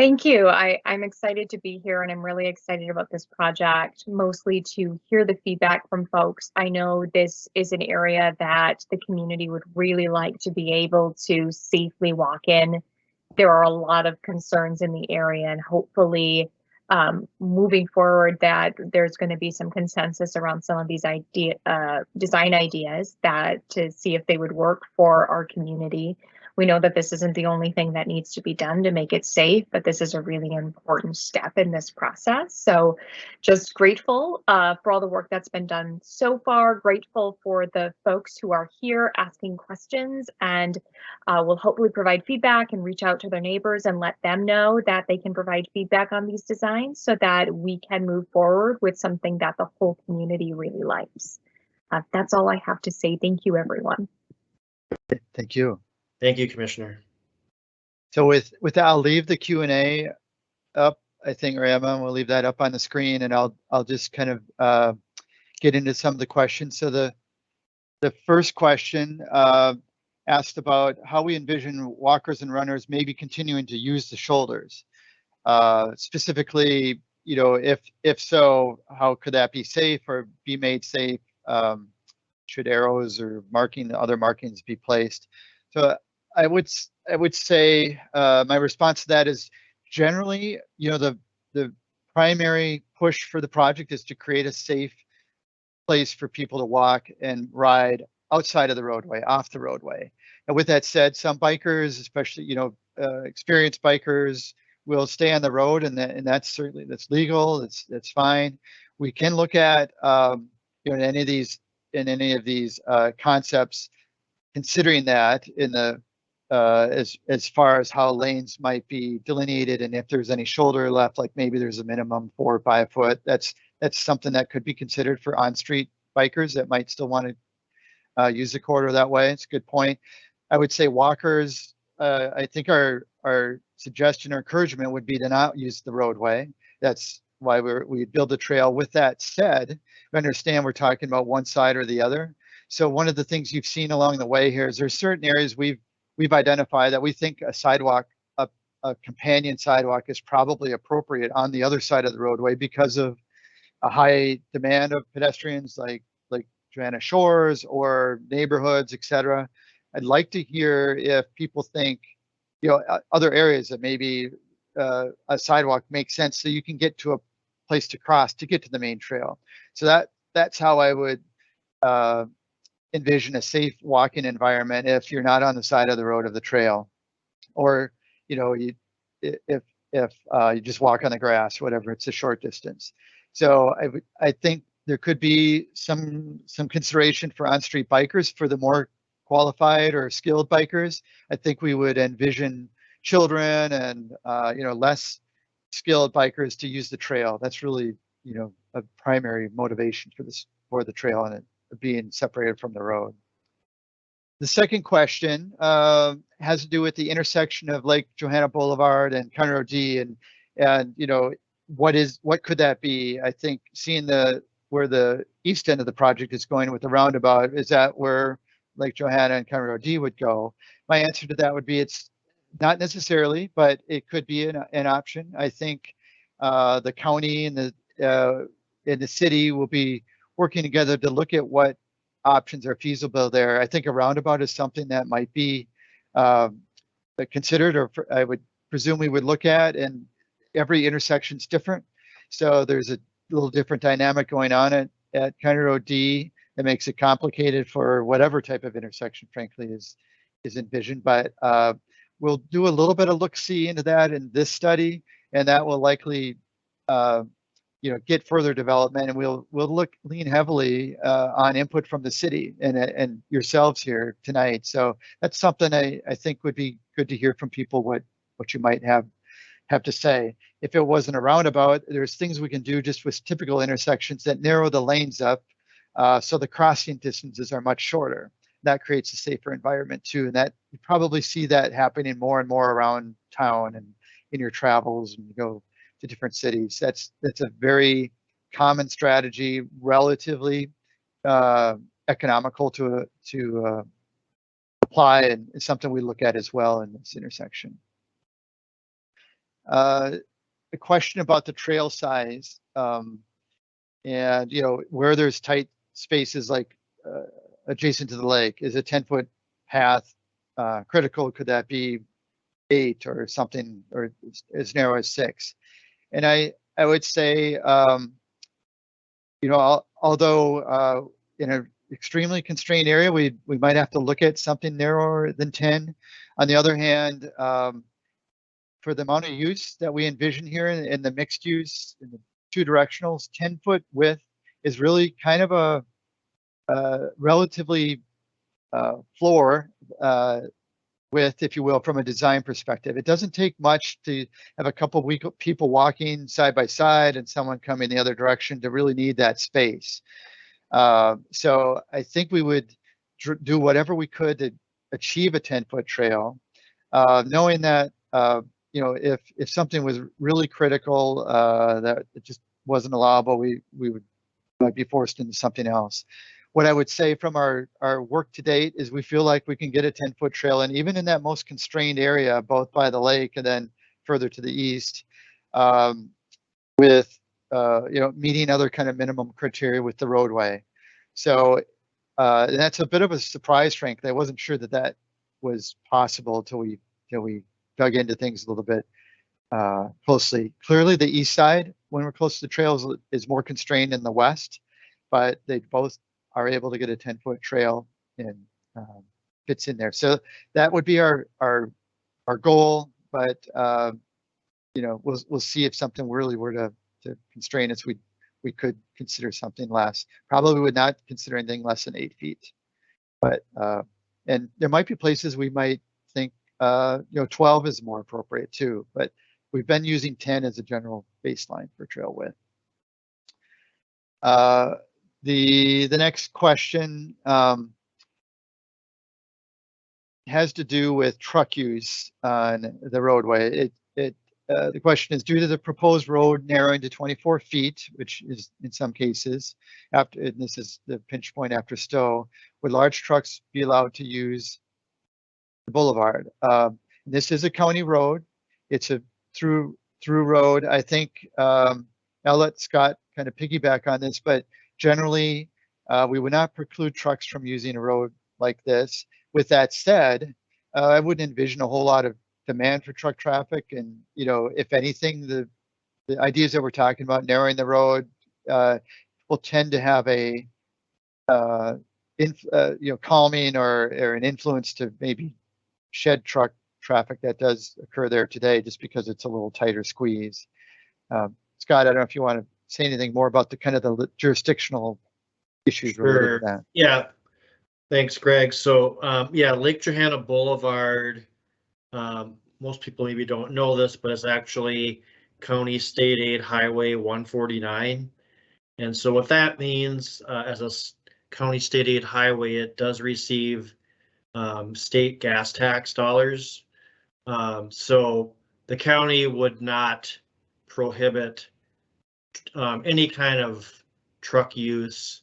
Thank you. I, I'm excited to be here and I'm really excited about this project, mostly to hear the feedback from folks. I know this is an area that the community would really like to be able to safely walk in. There are a lot of concerns in the area and hopefully um, moving forward that there's going to be some consensus around some of these idea, uh, design ideas that to see if they would work for our community. We know that this isn't the only thing that needs to be done to make it safe, but this is a really important step in this process. So just grateful uh, for all the work that's been done so far, grateful for the folks who are here asking questions and uh, will hopefully provide feedback and reach out to their neighbors and let them know that they can provide feedback on these designs so that we can move forward with something that the whole community really likes. Uh, that's all I have to say. Thank you, everyone. Thank you. Thank you, Commissioner. So with with that, I'll leave the Q and A up. I think, Emma, we'll leave that up on the screen, and I'll I'll just kind of uh, get into some of the questions. So the the first question uh, asked about how we envision walkers and runners maybe continuing to use the shoulders. Uh, specifically, you know, if if so, how could that be safe or be made safe? Um, should arrows or marking other markings be placed? So I would I would say uh, my response to that is generally, you know, the the primary push for the project is to create a safe place for people to walk and ride outside of the roadway, off the roadway. And with that said, some bikers, especially you know uh, experienced bikers, will stay on the road, and that and that's certainly that's legal. That's that's fine. We can look at um, you know in any of these in any of these uh, concepts considering that in the uh, as as far as how lanes might be delineated and if there's any shoulder left, like maybe there's a minimum four or five foot. That's that's something that could be considered for on-street bikers that might still want to uh, use the corridor that way. It's a good point. I would say walkers. Uh, I think our our suggestion or encouragement would be to not use the roadway. That's why we're we build a trail. With that said, we understand we're talking about one side or the other. So one of the things you've seen along the way here is there's certain areas we've we've identified that we think a sidewalk, a, a companion sidewalk is probably appropriate on the other side of the roadway because of a high demand of pedestrians like like Johanna Shores or neighborhoods, et cetera. I'd like to hear if people think, you know, other areas that maybe uh, a sidewalk makes sense so you can get to a place to cross to get to the main trail. So that that's how I would uh, envision a safe walking environment if you're not on the side of the road of the trail. Or you know you if if uh, you just walk on the grass whatever it's a short distance. So i i think there could be some some consideration for on-street bikers for the more qualified or skilled bikers. I think we would envision children and uh, you know less skilled bikers to use the trail. That's really you know a primary motivation for this for the trail and it being separated from the road. The second question uh, has to do with the intersection of Lake Johanna Boulevard and County Road D, and and you know what is what could that be? I think seeing the where the east end of the project is going with the roundabout, is that where Lake Johanna and County Road D would go? My answer to that would be it's not necessarily, but it could be an, an option. I think uh, the county and the uh, and the city will be working together to look at what options are feasible there. I think a roundabout is something that might be um, considered, or I would presume we would look at, and every intersection is different. So there's a little different dynamic going on at, at County Road D that makes it complicated for whatever type of intersection, frankly, is is envisioned. But uh, we'll do a little bit of look-see into that in this study, and that will likely, uh, you know, get further development. And we'll we'll look lean heavily uh, on input from the city and and yourselves here tonight. So that's something I I think would be good to hear from people what what you might have have to say. If it wasn't a roundabout, there's things we can do just with typical intersections that narrow the lanes up, uh, so the crossing distances are much shorter. That creates a safer environment too, and that you probably see that happening more and more around town and in your travels and you go to different cities. That's that's a very common strategy, relatively uh, economical to to uh, apply, and it's something we look at as well in this intersection. Uh, the question about the trail size, um, and you know where there's tight spaces like uh, adjacent to the lake, is a 10 foot path uh, critical? Could that be eight or something, or as- as narrow as six? And I I would say, um, you know, al- although uh, in an extremely constrained area, we we might have to look at something narrower than 10. On the other hand, um, for the amount of use that we envision here in, in the mixed use in the two directionals, 10 foot width is really kind of a, uh relatively uh, floor uh, width, if you will, from a design perspective. It doesn't take much to have a couple weak people walking side by side and someone coming the other direction to really need that space. Uh, so I think we would do whatever we could to achieve a 10 foot trail, uh, knowing that uh, you know, if if something was really critical uh, that it just wasn't allowable, we we would might be forced into something else. What I would say from our our work to date is we feel like we can get a 10 foot trail, and even in that most constrained area, both by the lake and then further to the east, um, with uh, you know meeting other kind of minimum criteria with the roadway. So uh, that's a bit of a surprise, frankly. I wasn't sure that that was possible until we until we dug into things a little bit uh, closely. Clearly, the east side, when we're close to the trails, is more constrained than the west, but they both are able to get a 10 foot trail and um, fits in there. So that would be our our our goal, but uh, you know we'll we'll see if something really were to to constrain us. We we could consider something less. Probably would not consider anything less than eight feet, but uh, and there might be places we might think uh, you know, 12 is more appropriate too, but we've been using 10 as a general baseline for trail width. Uh, the the next question um, has to do with truck use on the roadway. It it uh, the question is due to the proposed road narrowing to 24 feet, which is in some cases after and this is the pinch point after Stowe, would large trucks be allowed to use the boulevard. Um, this is a county road. It's a through through road. I think um, I'll let Scott kind of piggyback on this, but generally uh, we would not preclude trucks from using a road like this. With that said, uh, I wouldn't envision a whole lot of demand for truck traffic. And you know, if anything, the the ideas that we're talking about narrowing the road uh, will tend to have a uh, inf- uh, you know calming or, or an influence to maybe shed truck traffic that does occur there today, just because it's a little tighter squeeze. Um, Scott, I don't know if you want to say anything more about the kind of the jurisdictional issues related to that. Yeah, thanks, Greg. So, um, yeah, Lake Johanna Boulevard, um, most people maybe don't know this, but it's actually County State Aid Highway one forty-nine. And so what that means, uh, as a county state aid highway, it does receive, um, state gas tax dollars. Um, so the county would not prohibit, um, any kind of truck use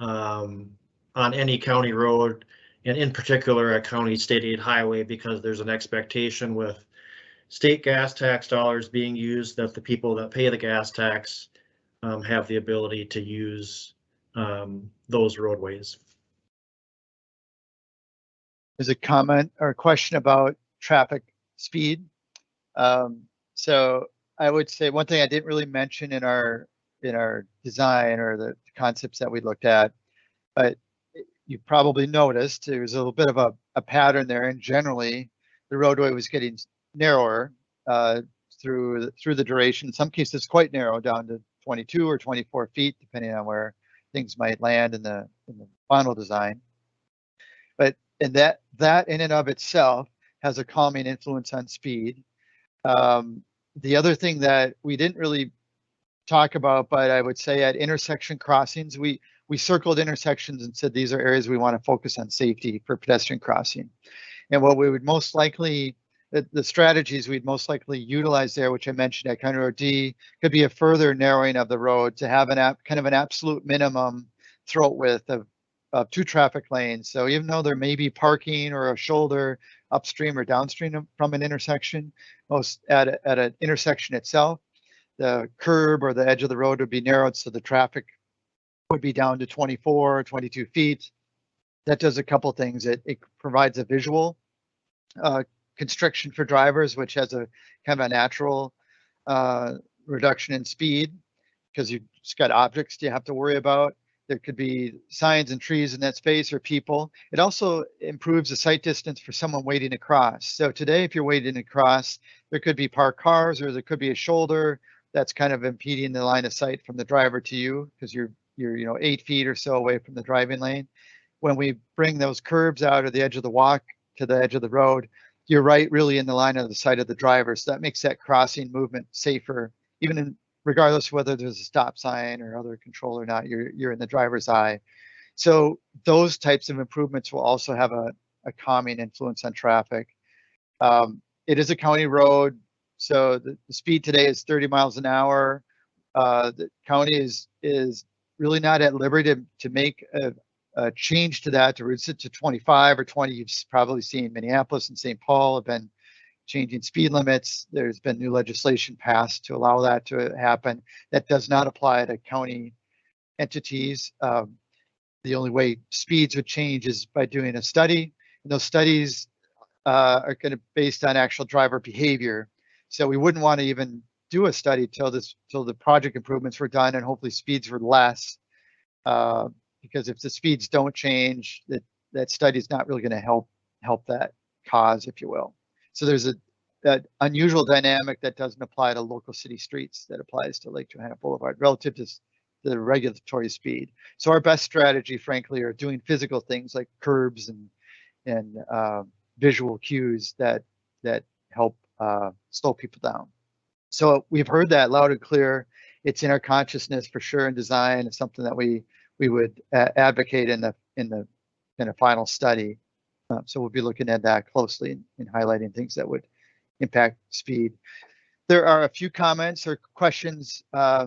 um, on any county road, and in particular a county state aid highway, because there's an expectation with state gas tax dollars being used that the people that pay the gas tax um, have the ability to use um, those roadways. There's a comment or a question about traffic speed. Um, so I would say one thing I didn't really mention in our in our design or the concepts that we looked at, but you probably noticed there was a little bit of a, a pattern there, and generally the roadway was getting narrower uh, through through the duration. In some cases, quite narrow, down to 22 or 24 feet, depending on where things might land in the in the final design. But and that that in and of itself has a calming influence on speed. Um, the other thing that we didn't really talk about, but I would say at intersection crossings, we we circled intersections and said these are areas we want to focus on safety for pedestrian crossing. And what we would most likely, the, the strategies we'd most likely utilize there, which I mentioned at County Road D, could be a further narrowing of the road to have an app, kind of an absolute minimum throat width of, of two traffic lanes. So even though there may be parking or a shoulder upstream or downstream from an intersection, most at, a, at an intersection itself, the curb or the edge of the road would be narrowed so the traffic would be down to 24, 22 feet. That does a couple things. It, it provides a visual uh, constriction for drivers, which has a kind of a natural uh, reduction in speed because you've just got objects you have to worry about. There could be signs and trees in that space or people. It also improves the sight distance for someone waiting to cross. So today, if you're waiting to cross, there could be parked cars or there could be a shoulder that's kind of impeding the line of sight from the driver to you because you're you're you know eight feet or so away from the driving lane. When we bring those curbs out of the edge of the walk to the edge of the road, you're right really in the line of the sight of the driver. So that makes that crossing movement safer, even in regardless whether there's a stop sign or other control or not, you're you're in the driver's eye. So those types of improvements will also have a, a calming influence on traffic. Um, it is a county road, so the, the speed today is 30 miles an hour. Uh, the county is is really not at liberty to, to make a, a change to that to reduce it to 25 or 20. You've probably seen Minneapolis and St. Paul have been changing speed limits. There's been new legislation passed to allow that to happen. That does not apply to county entities. Um, the only way speeds would change is by doing a study. And those studies uh, are going to be based on actual driver behavior. So we wouldn't want to even do a study till this till the project improvements were done and hopefully speeds were less. Uh, because if the speeds don't change, that that study is not really going to help help that cause, if you will. So there's a that unusual dynamic that doesn't apply to local city streets that applies to Lake Johanna Boulevard relative to the regulatory speed. So our best strategy, frankly, are doing physical things like curbs and and uh, visual cues that that help uh, slow people down. So we've heard that loud and clear. It's in our consciousness for sure in design. It's something that we we would uh, advocate in the in the in a final study. Uh, so we'll be looking at that closely and, highlighting things that would impact speed. There are a few comments or questions uh,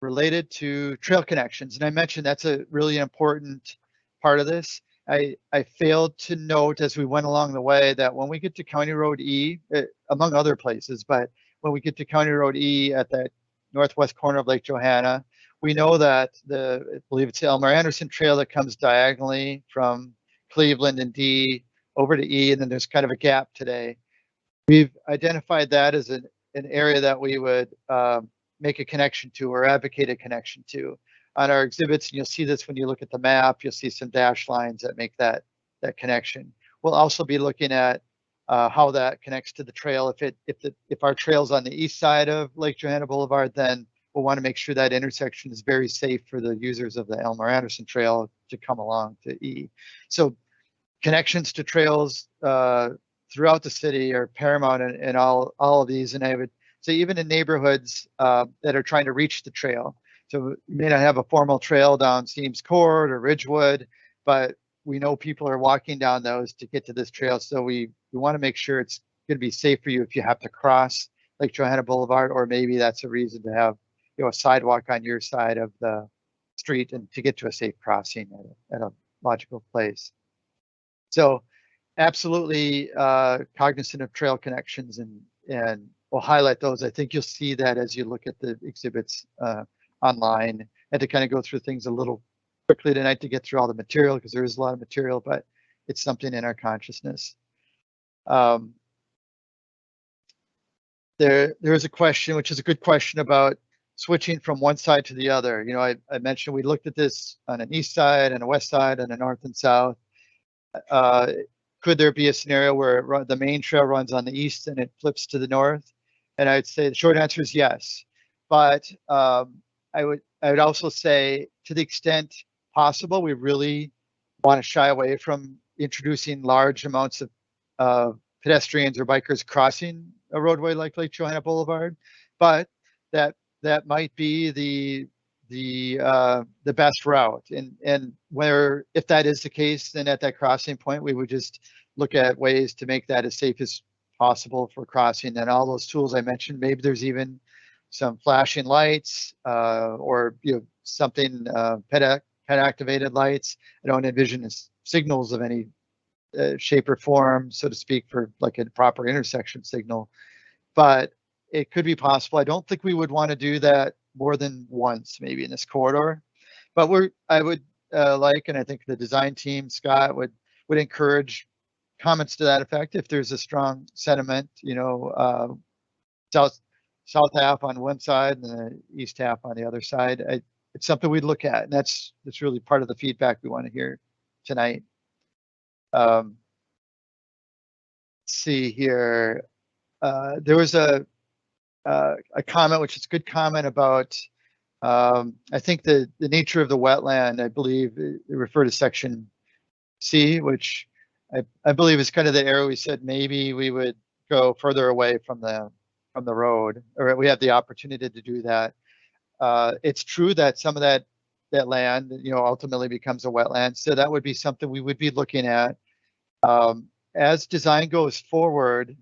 related to trail connections, and I mentioned that's a really important part of this. I, I failed to note as we went along the way that when we get to County Road E, uh, among other places, but when we get to County Road E at that northwest corner of Lake Johanna, we know that the, I believe it's the Elmer Anderson Trail that comes diagonally from Cleveland and D over to E, and then there's kind of a gap today. We've identified that as an, an area that we would um, make a connection to or advocate a connection to. On our exhibits, and you'll see this when you look at the map, you'll see some dash lines that make that, that connection. We'll also be looking at uh, how that connects to the trail. If it if the if our trail's on the east side of Lake Johanna Boulevard, then we'll want to make sure that intersection is very safe for the users of the Elmer Anderson Trail to come along to E. So connections to trails uh, throughout the city are paramount in, in, all all of these, and I would say even in neighborhoods uh, that are trying to reach the trail. So you may not have a formal trail down Siems Court or Ridgewood, but we know people are walking down those to get to this trail. So we we want to make sure it's going to be safe for you if you have to cross Lake Johanna Boulevard, or maybe that's a reason to have you know a sidewalk on your side of the street and to get to a safe crossing at, a- at a logical place. So absolutely uh, cognizant of trail connections and, and we'll highlight those. I think you'll see that as you look at the exhibits uh, online and to kind of go through things a little quickly tonight to get through all the material because there is a lot of material, but it's something in our consciousness. Um, there, there is a question, which is a good question about switching from one side to the other. You know, I, I mentioned we looked at this on an east side and a west side and a north and south. Uh, could there be a scenario where run, the main trail runs on the east and it flips to the north? And I'd say the short answer is yes. But um, I would I would also say to the extent possible, we really want to shy away from introducing large amounts of uh, pedestrians or bikers crossing a roadway like Lake Johanna Boulevard. But that that might be the the uh, the best route. And and where if that is the case, then at that crossing point, we would just look at ways to make that as safe as possible for crossing. And all those tools I mentioned, maybe there's even some flashing lights uh, or you know something uh, ped, ped activated lights. I don't envision signals of any uh, shape or form, so to speak, for like a proper intersection signal. But it could be possible. I don't think we would want to do that more than once, maybe in this corridor. But we're, I would uh, like, and I think the design team, Scott, would would encourage comments to that effect if there's a strong sentiment, you know, uh, south south half on one side and the east half on the other side. I, it's something we'd look at, and that's that's really part of the feedback we want to hear tonight. Um, see here. Uh, there was a uh, a comment, which is a good comment about. Um, I think the the nature of the wetland. I believe it, it referred to section C, which I, I believe is kind of the area we said maybe we would go further away from the from the road, or we have the opportunity to do that. Uh, it's true that some of that that land, you know, ultimately becomes a wetland, so that would be something we would be looking at. Um, as design goes forward,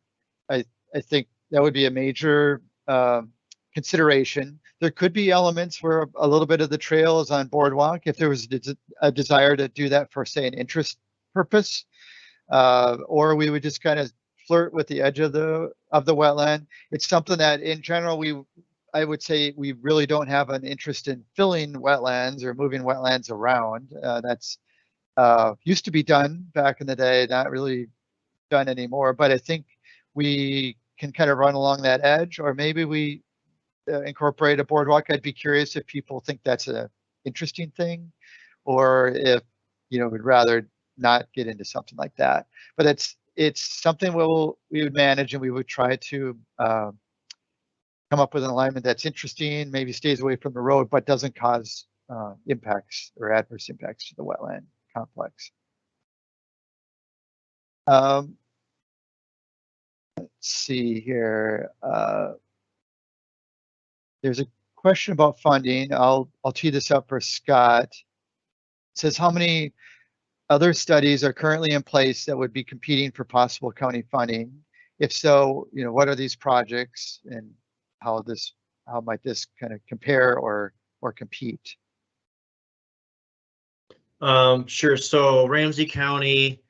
I I think that would be a major um, consideration. There could be elements where a little bit of the trail is on boardwalk if there was a a desire to do that for, say, an interest purpose, uh, or we would just kind of flirt with the edge of the of the wetland. It's something that, in general, we I would say we really don't have an interest in filling wetlands or moving wetlands around. Uh, that's uh, used to be done back in the day, not really done anymore. But I think we can kind of run along that edge, or maybe we uh, incorporate a boardwalk. I'd be curious if people think that's a interesting thing, or if you know would rather not get into something like that. But it's it's something we'll we would manage, and we would try to uh, come up with an alignment that's interesting, maybe stays away from the road, but doesn't cause uh, impacts or adverse impacts to the wetland complex. Um, let's see here. Uh, there's a question about funding. I'll I'll tee this up for Scott. It says how many other studies are currently in place that would be competing for possible county funding? If so, you know, what are these projects and how this how might this kind of compare or or compete? Um, sure. So Ramsey County,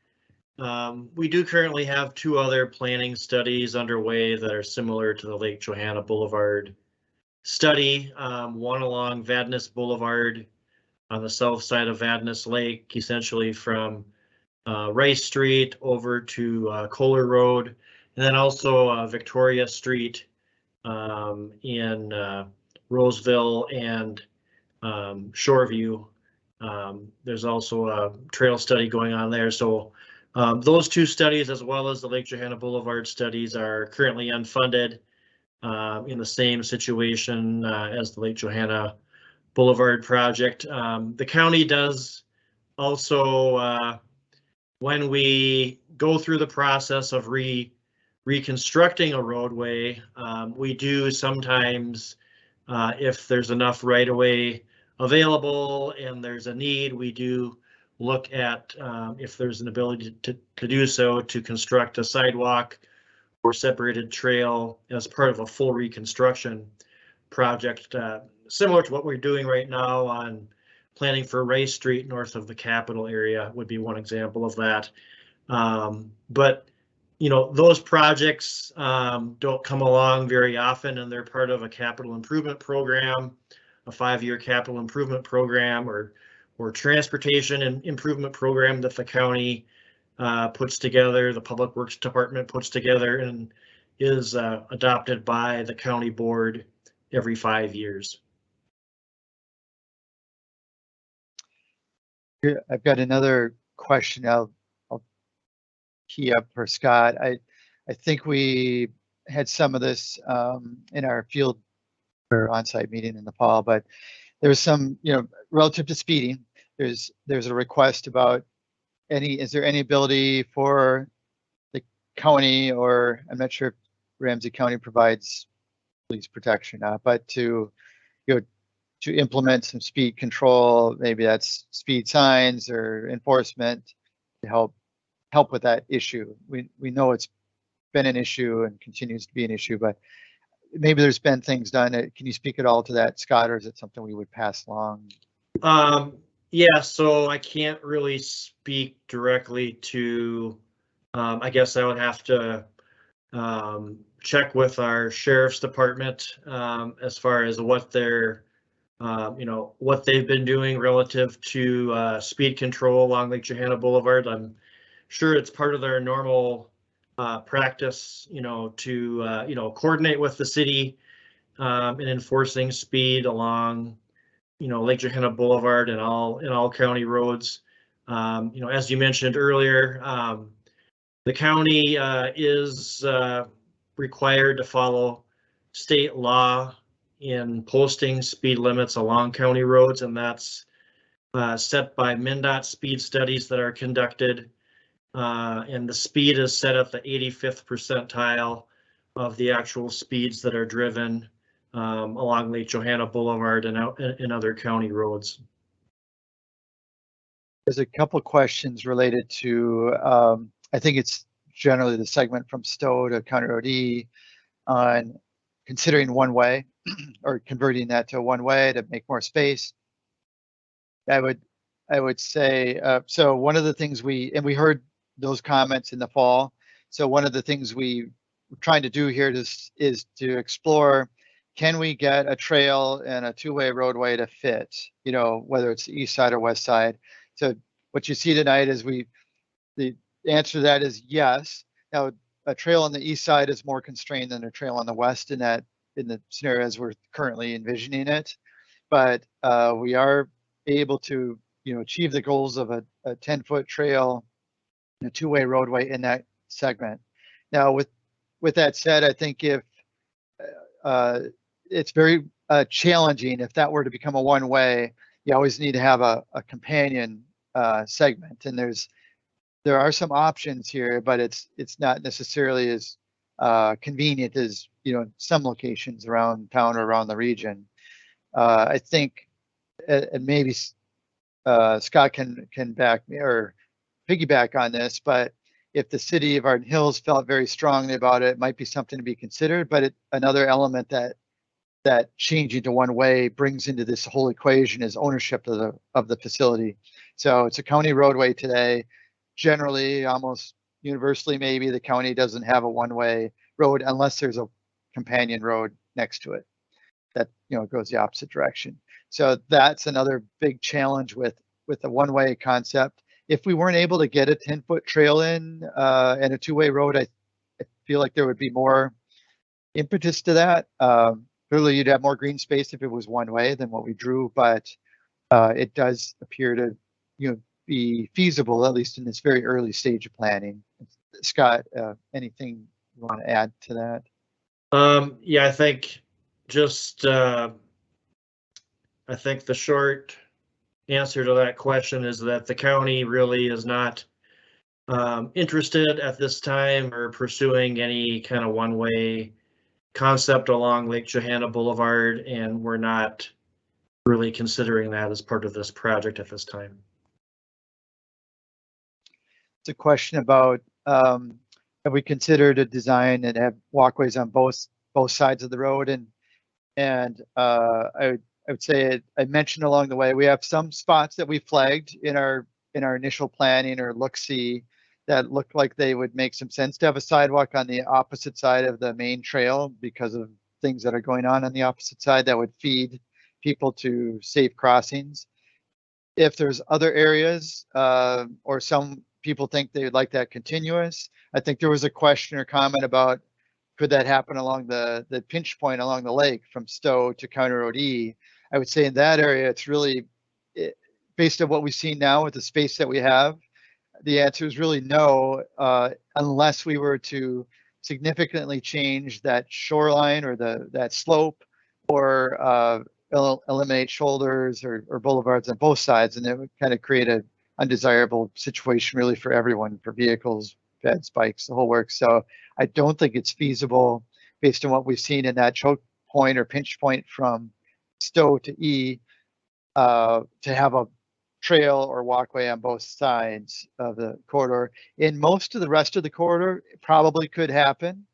um, we do currently have two other planning studies underway that are similar to the Lake Johanna Boulevard study. Um, one along Vadnais Boulevard on the south side of Vadnais Lake, essentially from uh, Rice Street over to uh, Kohler Road, and then also uh, Victoria Street um, in uh, Roseville and um, Shoreview. Um, there's also a trail study going on there. So um, those two studies, as well as the Lake Johanna Boulevard studies, are currently unfunded uh, in the same situation uh, as the Lake Johanna Boulevard project. Um, the county does also, uh, when we go through the process of re reconstructing a roadway, um, we do sometimes, uh, if there's enough right of way available and there's a need, we do look at um, if there's an ability to, to do so to construct a sidewalk or separated trail as part of a full reconstruction project, uh, similar to what we're doing right now on planning for Rice Street north of the Capitol area would be one example of that. Um, but, you know, those projects, um, don't come along very often and they're part of a capital improvement program, a five-year capital improvement program or, or transportation and improvement program that the county uh, puts together, the Public Works Department puts together and is uh, adopted by the county board every five years. I've got another question. I'll, I'll key up for Scott. I, I think we had some of this um, in our field or on-site meeting in the fall, but there was some, you know, relative to speeding, there's, there's a request about any, is there any ability for the county or I'm not sure if Ramsey County provides police protection, uh, but to, you know, to implement some speed control, maybe that's speed signs or enforcement to help help with that issue. We we know it's been an issue and continues to be an issue, but maybe there's been things done. Can you speak at all to that, Scott, or is it something we would pass along? Um, yeah, so I can't really speak directly to, um, I guess I would have to um, check with our sheriff's department, um, as far as what their, um, you know, what they've been doing relative to, uh, speed control along Lake Johanna Boulevard. I'm sure it's part of their normal, uh, practice, you know, to, uh, you know, coordinate with the city, um, in enforcing speed along, you know, Lake Johanna Boulevard and all, in all county roads. Um, you know, as you mentioned earlier, um, the county, uh, is, uh, required to follow state law in posting speed limits along county roads, and that's uh, set by MnDOT speed studies that are conducted. Uh, and the speed is set at the 85th percentile of the actual speeds that are driven um, along Lake Johanna Boulevard and out other county roads. There's a couple questions related to, um, I think it's generally the segment from Stowe to County Road E on considering one way *clears throat* or converting that to one way to make more space. I would, I would say, uh, so one of the things we, and we heard those comments in the fall. So one of the things we we're trying to do here is, is to explore, can we get a trail and a two-way roadway to fit, you know, whether it's east side or west side. So what you see tonight is we, the answer to that is yes. Now, a trail on the east side is more constrained than a trail on the west in that, in the scenario as we're currently envisioning it. But uh, we are able to, you know, achieve the goals of a, a 10 foot trail, and a two way roadway in that segment. Now, with with that said, I think if uh, it's very uh, challenging if that were to become a one way, you always need to have a, a companion uh, segment, and there's there are some options here, but it's it's not necessarily as uh, convenient as you know some locations around town or around the region. Uh, I think, and maybe uh, Scott can can back me or piggyback on this, but if the city of Arden Hills felt very strongly about it, it might be something to be considered. But it, another element that that changing to one way brings into this whole equation is ownership of the of the facility. So it's a county roadway today. Generally, almost universally, maybe the county doesn't have a one way road unless there's a companion road next to it that you know goes the opposite direction. So that's another big challenge with with the one way concept if we weren't able to get a 10 foot trail in uh, and a two way road, I, I, feel like there would be more impetus to that. Um, clearly, you'd have more green space if it was one way than what we drew, but uh, it does appear to you know be feasible at least in this very early stage of planning. Scott, uh, anything you want to add to that? Um, yeah, I think just uh, I think the short answer to that question is that the county really is not um, interested at this time or pursuing any kind of one-way concept along Lake Johanna Boulevard, and we're not really considering that as part of this project at this time. It's a question about um, have we considered a design and have walkways on both both sides of the road and and uh, I I would say I mentioned along the way, we have some spots that we flagged in our in our initial planning or look see that looked like they would make some sense to have a sidewalk on the opposite side of the main trail because of things that are going on on the opposite side that would feed people to safe crossings. If there's other areas uh, or some people think they would like that continuous, I think there was a question or comment about could that happen along the the pinch point along the lake from Stowe to County Road E? I would say in that area, it's really it, based on what we've seen now with the space that we have. The answer is really no, uh, unless we were to significantly change that shoreline or the that slope or uh, el- eliminate shoulders or, or boulevards on both sides, and it would kind of create a undesirable situation really for everyone, for vehicles, peds, bikes, the whole works. So I don't think it's feasible based on what we've seen in that choke point or pinch point from Stowe to E uh, to have a trail or walkway on both sides of the corridor. In most of the rest of the corridor, it probably could happen.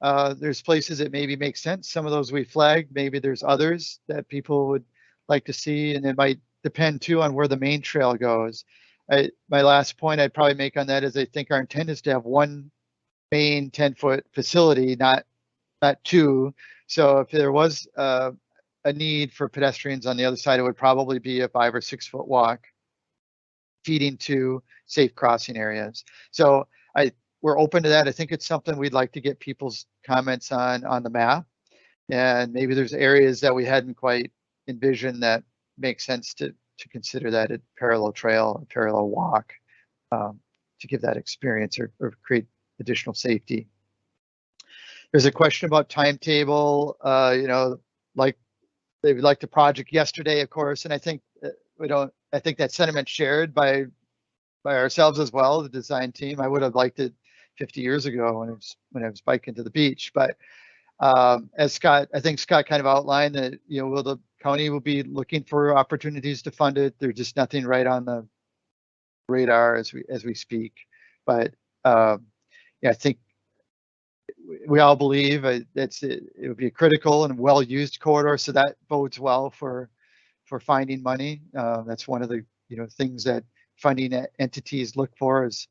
Uh, there's places that maybe make sense. Some of those we flagged. Maybe there's others that people would like to see, and it might depend too on where the main trail goes. I, my last point I'd probably make on that is I think our intent is to have one main 10 foot facility, not not two. So if there was uh, a need for pedestrians on the other side, it would probably be a five or six foot walk feeding to safe crossing areas. So I we're open to that. I think it's something we'd like to get people's comments on on the map. And maybe there's areas that we hadn't quite envisioned that make sense to to consider that a parallel trail, a parallel walk um, to give that experience or, or, create additional safety. There's a question about timetable. Uh, you know, like they would like the project yesterday, of course, and I think uh, we don't. I think that sentiment shared by by ourselves as well, the design team. I would have liked it 50 years ago when I was when I was biking to the beach, but um, as Scott, I think Scott kind of outlined that you know will the county will be looking for opportunities to fund it. There's just nothing right on the radar as we as we speak. But um, yeah, I think we all believe that's it, it would be a critical and well used corridor, so that bodes well for for finding money. Uh, that's one of the you know things that funding entities look for is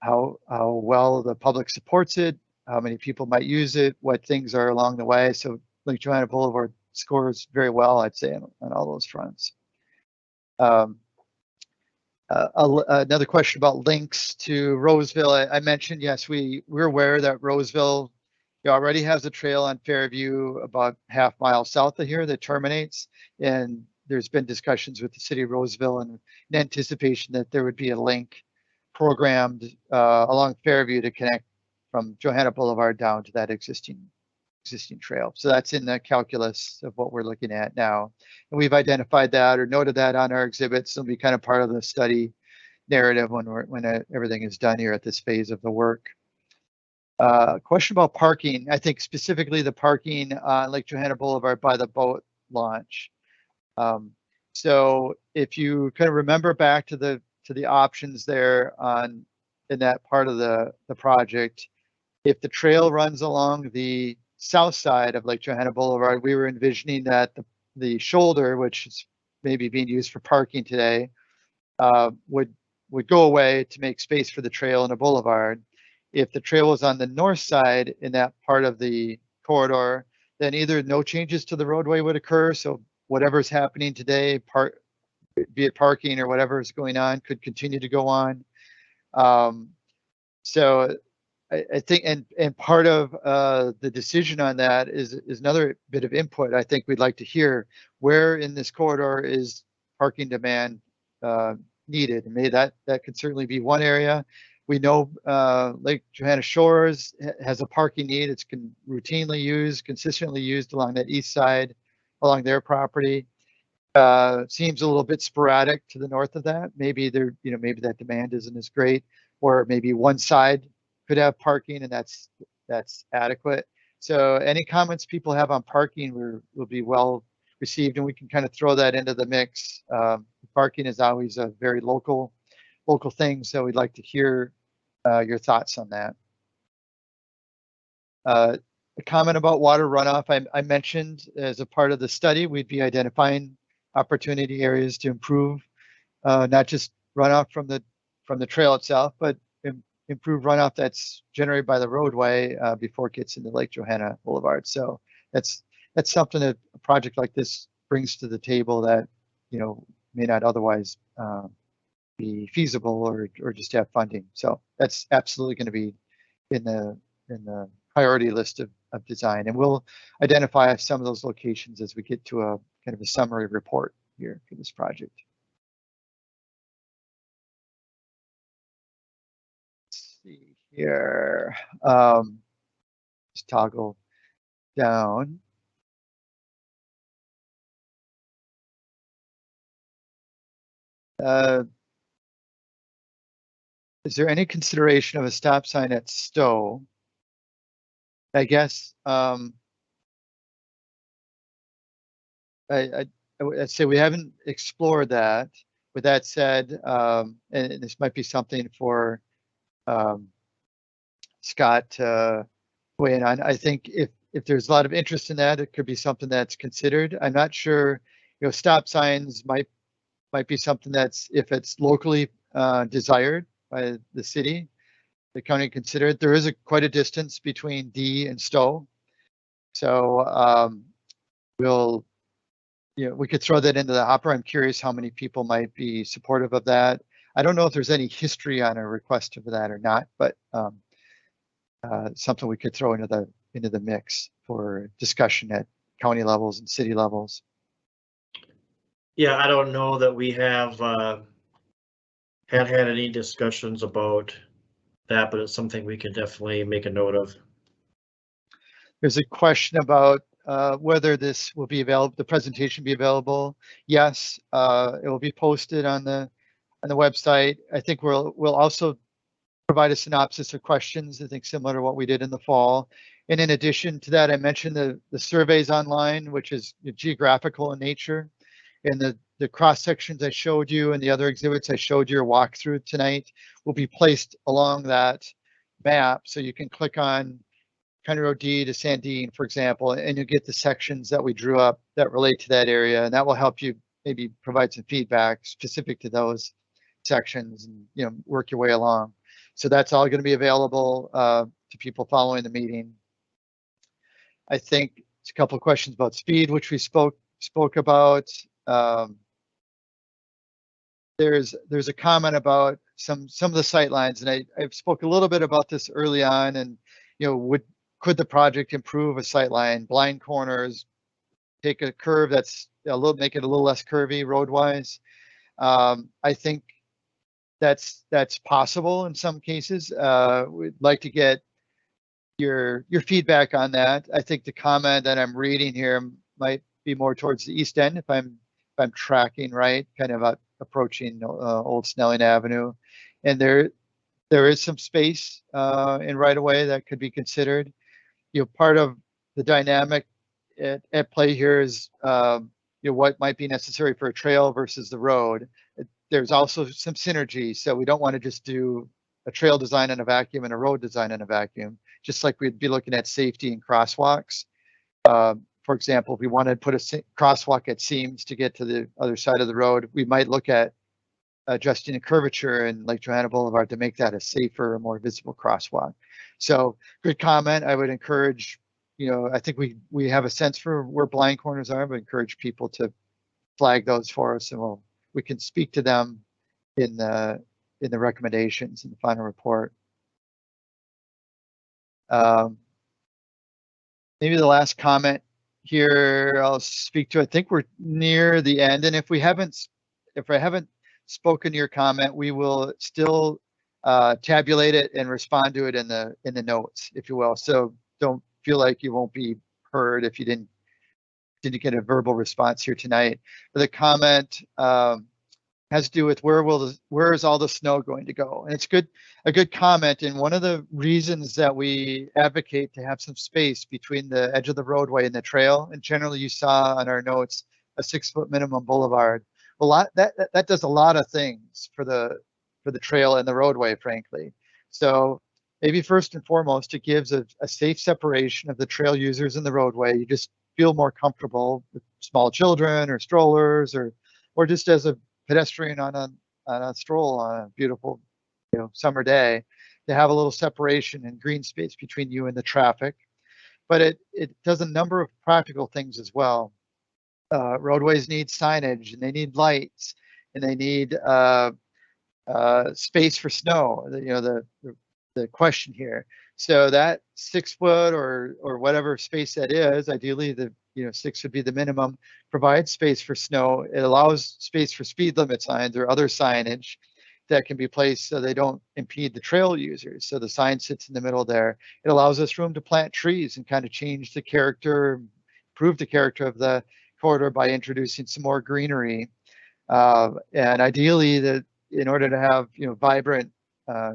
how how well the public supports it, how many people might use it, what things are along the way. So Lake Johanna Boulevard scores very well, I'd say, on, on all those fronts. Um, uh, another question about links to Roseville. I, I, mentioned, yes, we, we're aware that Roseville already has a trail on Fairview about half mile south of here that terminates. And there's been discussions with the city of Roseville and in anticipation that there would be a link programmed uh, along Fairview to connect from Johanna Boulevard down to that existing existing trail. So that's in the calculus of what we're looking at now. And we've identified that or noted that on our exhibits. It'll be kind of part of the study narrative when we're when everything is done here at this phase of the work. Uh, question about parking. I think specifically the parking on Lake Johanna Boulevard by the boat launch. Um, so if you kind of remember back to the to the options there on in that part of the the project, if the trail runs along the south side of Lake Johanna Boulevard, we were envisioning that the, the shoulder, which is maybe being used for parking today, uh, would would go away to make space for the trail and a boulevard. If the trail was on the north side in that part of the corridor, then either no changes to the roadway would occur. So whatever's happening today, part, be it parking or whatever is going on, could continue to go on. Um, so I, I think, and and part of uh, the decision on that is is another bit of input. I think we'd like to hear where in this corridor is parking demand uh, needed, and maybe that that could certainly be one area. We know uh, Lake Johanna Shores has a parking need. It's can routinely used, consistently used along that east side, along their property. Uh, seems a little bit sporadic to the north of that. Maybe there, you know, maybe that demand isn't as great, or maybe one side could have parking and that's that's adequate. So any comments people have on parking will, will be well received and we can kind of throw that into the mix. Um, parking is always a very local local thing, so we'd like to hear uh, your thoughts on that. Uh, a comment about water runoff. I, I mentioned as a part of the study, we'd be identifying opportunity areas to improve uh, not just runoff from the from the trail itself, but im- improve runoff that's generated by the roadway uh, before it gets into Lake Johanna Boulevard. So that's that's something that a project like this brings to the table that you know may not otherwise uh, be feasible or or just have funding. So that's absolutely going to be in the in the priority list of, of design, and we'll identify some of those locations as we get to a kind of a summary report here for this project. Let's see here. Um, just toggle down. Uh, is there any consideration of a stop sign at Stowe? I guess, um, I, I, would- say we haven't explored that. With that said, um, and this might be something for, um, Scott, to weigh in on. I think if, if there's a lot of interest in that, it could be something that's considered. I'm not sure, you know, stop signs might, might be something that's, if it's locally, uh, desired by the city, the county considered. There is a quite a distance between D and Stowe. So um, we'll, you know, we could throw that into the hopper. I'm curious how many people might be supportive of that. I don't know if there's any history on a request for that or not, but um, uh, something we could throw into the into the mix for discussion at county levels and city levels. Yeah, I don't know that we have, uh, had had any discussions about that, but it's something we can definitely make a note of. There's a question about uh, whether this will be available, the presentation be available. Yes, uh, it will be posted on the on the website. I think we'll we'll also provide a synopsis of questions. I think similar to what we did in the fall. And in addition to that, I mentioned the the surveys online, which is geographical in nature, and the the cross sections I showed you and the other exhibits I showed you or through tonight will be placed along that map, so you can click on County Road D to Sandine, for example, and you'll get the sections that we drew up that relate to that area, and that will help you maybe provide some feedback specific to those sections and, you know, work your way along. So that's all going to be available uh, to people following the meeting. I think it's a couple of questions about speed, which we spoke spoke about. Um, there's there's a comment about some some of the sight lines, and I I spoke a little bit about this early on, and you know would could the project improve a sight line, blind corners, take a curve that's a little make it a little less curvy roadwise. Um, I think that's that's possible in some cases. Uh, we'd like to get your your feedback on that. I think the comment that I'm reading here might be more towards the east end if I'm if I'm tracking right, kind of uh, approaching uh, Old Snelling Avenue, and there there is some space uh, in right of way that could be considered. You know, part of the dynamic at, at play here is um, you know what might be necessary for a trail versus the road. There's also some synergy, so we don't want to just do a trail design in a vacuum and a road design in a vacuum. Just like we'd be looking at safety and crosswalks. Um, for example, if we wanted to put a crosswalk at Siems to get to the other side of the road, we might look at adjusting the curvature in Lake Johanna Boulevard to make that a safer, more visible crosswalk. So good comment. I would encourage, you know, I think we we have a sense for where blind corners are, but encourage people to flag those for us and we'll we can speak to them in the in the recommendations in the final report. Um, maybe the last comment here I'll speak to. I think we're near the end, and if we haven't, if I haven't spoken to your comment, we will still uh, tabulate it and respond to it in the in the notes, if you will. So don't feel like you won't be heard if you didn't didn't get a verbal response here tonight. But the comment um, has to do with where will the, where is all the snow going to go? And it's good a good comment. And one of the reasons that we advocate to have some space between the edge of the roadway and the trail, and generally you saw on our notes a six foot minimum boulevard. A lot that, that does a lot of things for the for the trail and the roadway, frankly. So maybe first and foremost, it gives a, a safe separation of the trail users and the roadway. You just feel more comfortable with small children or strollers or, or just as a pedestrian on a, on a stroll on a beautiful, you know, summer day to have a little separation and green space between you and the traffic. But it, it does a number of practical things as well. Uh, roadways need signage and they need lights and they need uh, uh, space for snow. You know, the, the the question here. So that six foot or or whatever space that is, ideally the you know six would be the minimum. Provides space for snow. It allows space for speed limit signs or other signage that can be placed so they don't impede the trail users. So the sign sits in the middle there. It allows us room to plant trees and kind of change the character, improve the character of the corridor by introducing some more greenery. Uh, and ideally, that in order to have you know vibrant uh,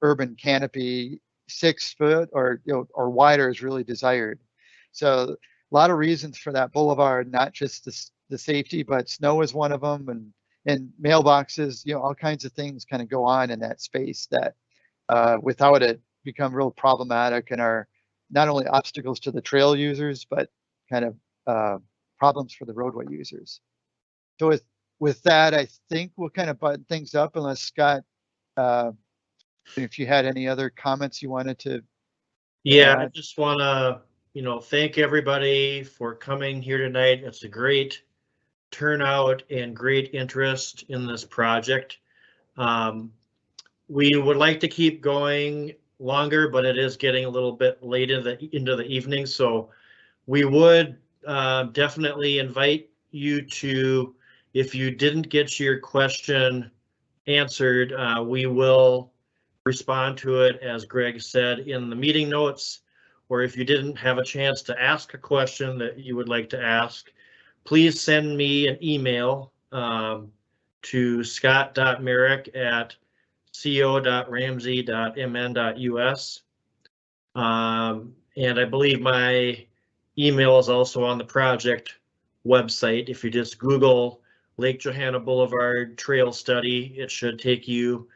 urban canopy, six foot or you know or wider is really desired. So a lot of reasons for that boulevard, not just the the safety, but snow is one of them, and and mailboxes, you know, all kinds of things kind of go on in that space that uh, without it become real problematic and are not only obstacles to the trail users, but kind of uh, problems for the roadway users. So with with that, I think we'll kind of button things up unless Scott, uh, if you had any other comments you wanted to. Yeah, I just want to, you know, thank everybody for coming here tonight. It's a great turnout and great interest in this project. Um, we would like to keep going longer, but it is getting a little bit late in the, into the evening, so we would uh, definitely invite you to, if you didn't get your question answered, uh, we will respond to it, as Greg said, in the meeting notes. Or if you didn't have a chance to ask a question that you would like to ask, please send me an email um, to scott.mareck at co.ramsey.mn.us. Um, and I believe my email is also on the project website. If you just Google Lake Johanna Boulevard Trail Study, it should take you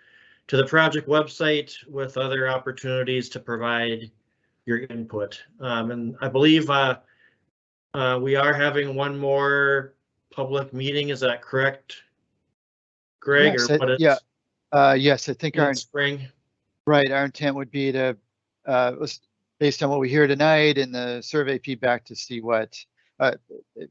to the project website with other opportunities to provide your input. Um, and I believe, uh, uh, we are having one more public meeting, is that correct? Greg, Yes, or it- what yeah, Uh, yes, I think our in spring? Right, our intent would be to, uh, based on what we hear tonight and the survey feedback to see what, uh,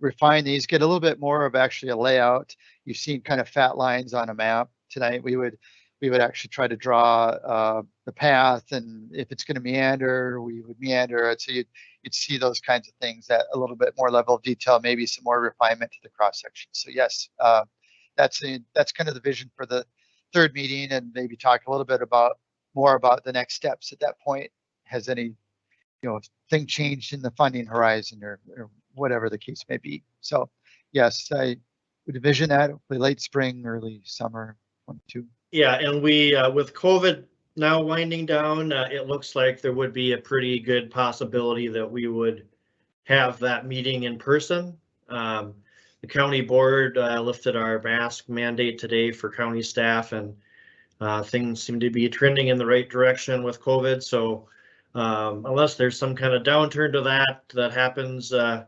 refine these, get a little bit more of actually a layout. You've seen kind of fat lines on a map tonight. We would, we would actually try to draw, uh, the path and if it's gonna meander, we would meander it. So you'd, you'd see those kinds of things that a little bit more level of detail, maybe some more refinement to the cross section. So yes, uh, that's the, that's kind of the vision for the third meeting and maybe talk a little bit about more about the next steps at that point. Has any, you know, thing changed in the funding horizon or, or whatever the case may be. So yes, I would envision that hopefully late spring, early summer, one, two. Yeah, and we, uh, with COVID now winding down, uh, it looks like there would be a pretty good possibility that we would have that meeting in person. Um, the county board, uh, lifted our mask mandate today for county staff and, uh, things seem to be trending in the right direction with COVID, so, um, unless there's some kind of downturn to that, that happens, uh,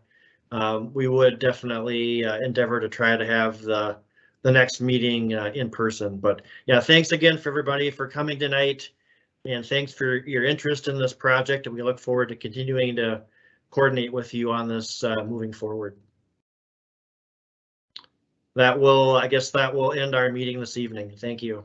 um, we would definitely uh, endeavor to try to have the, the next meeting, uh, in person, but yeah, thanks again for everybody for coming tonight. And thanks for your interest in this project and we look forward to continuing to coordinate with you on this uh, moving forward. That will, I guess that will end our meeting this evening. Thank you.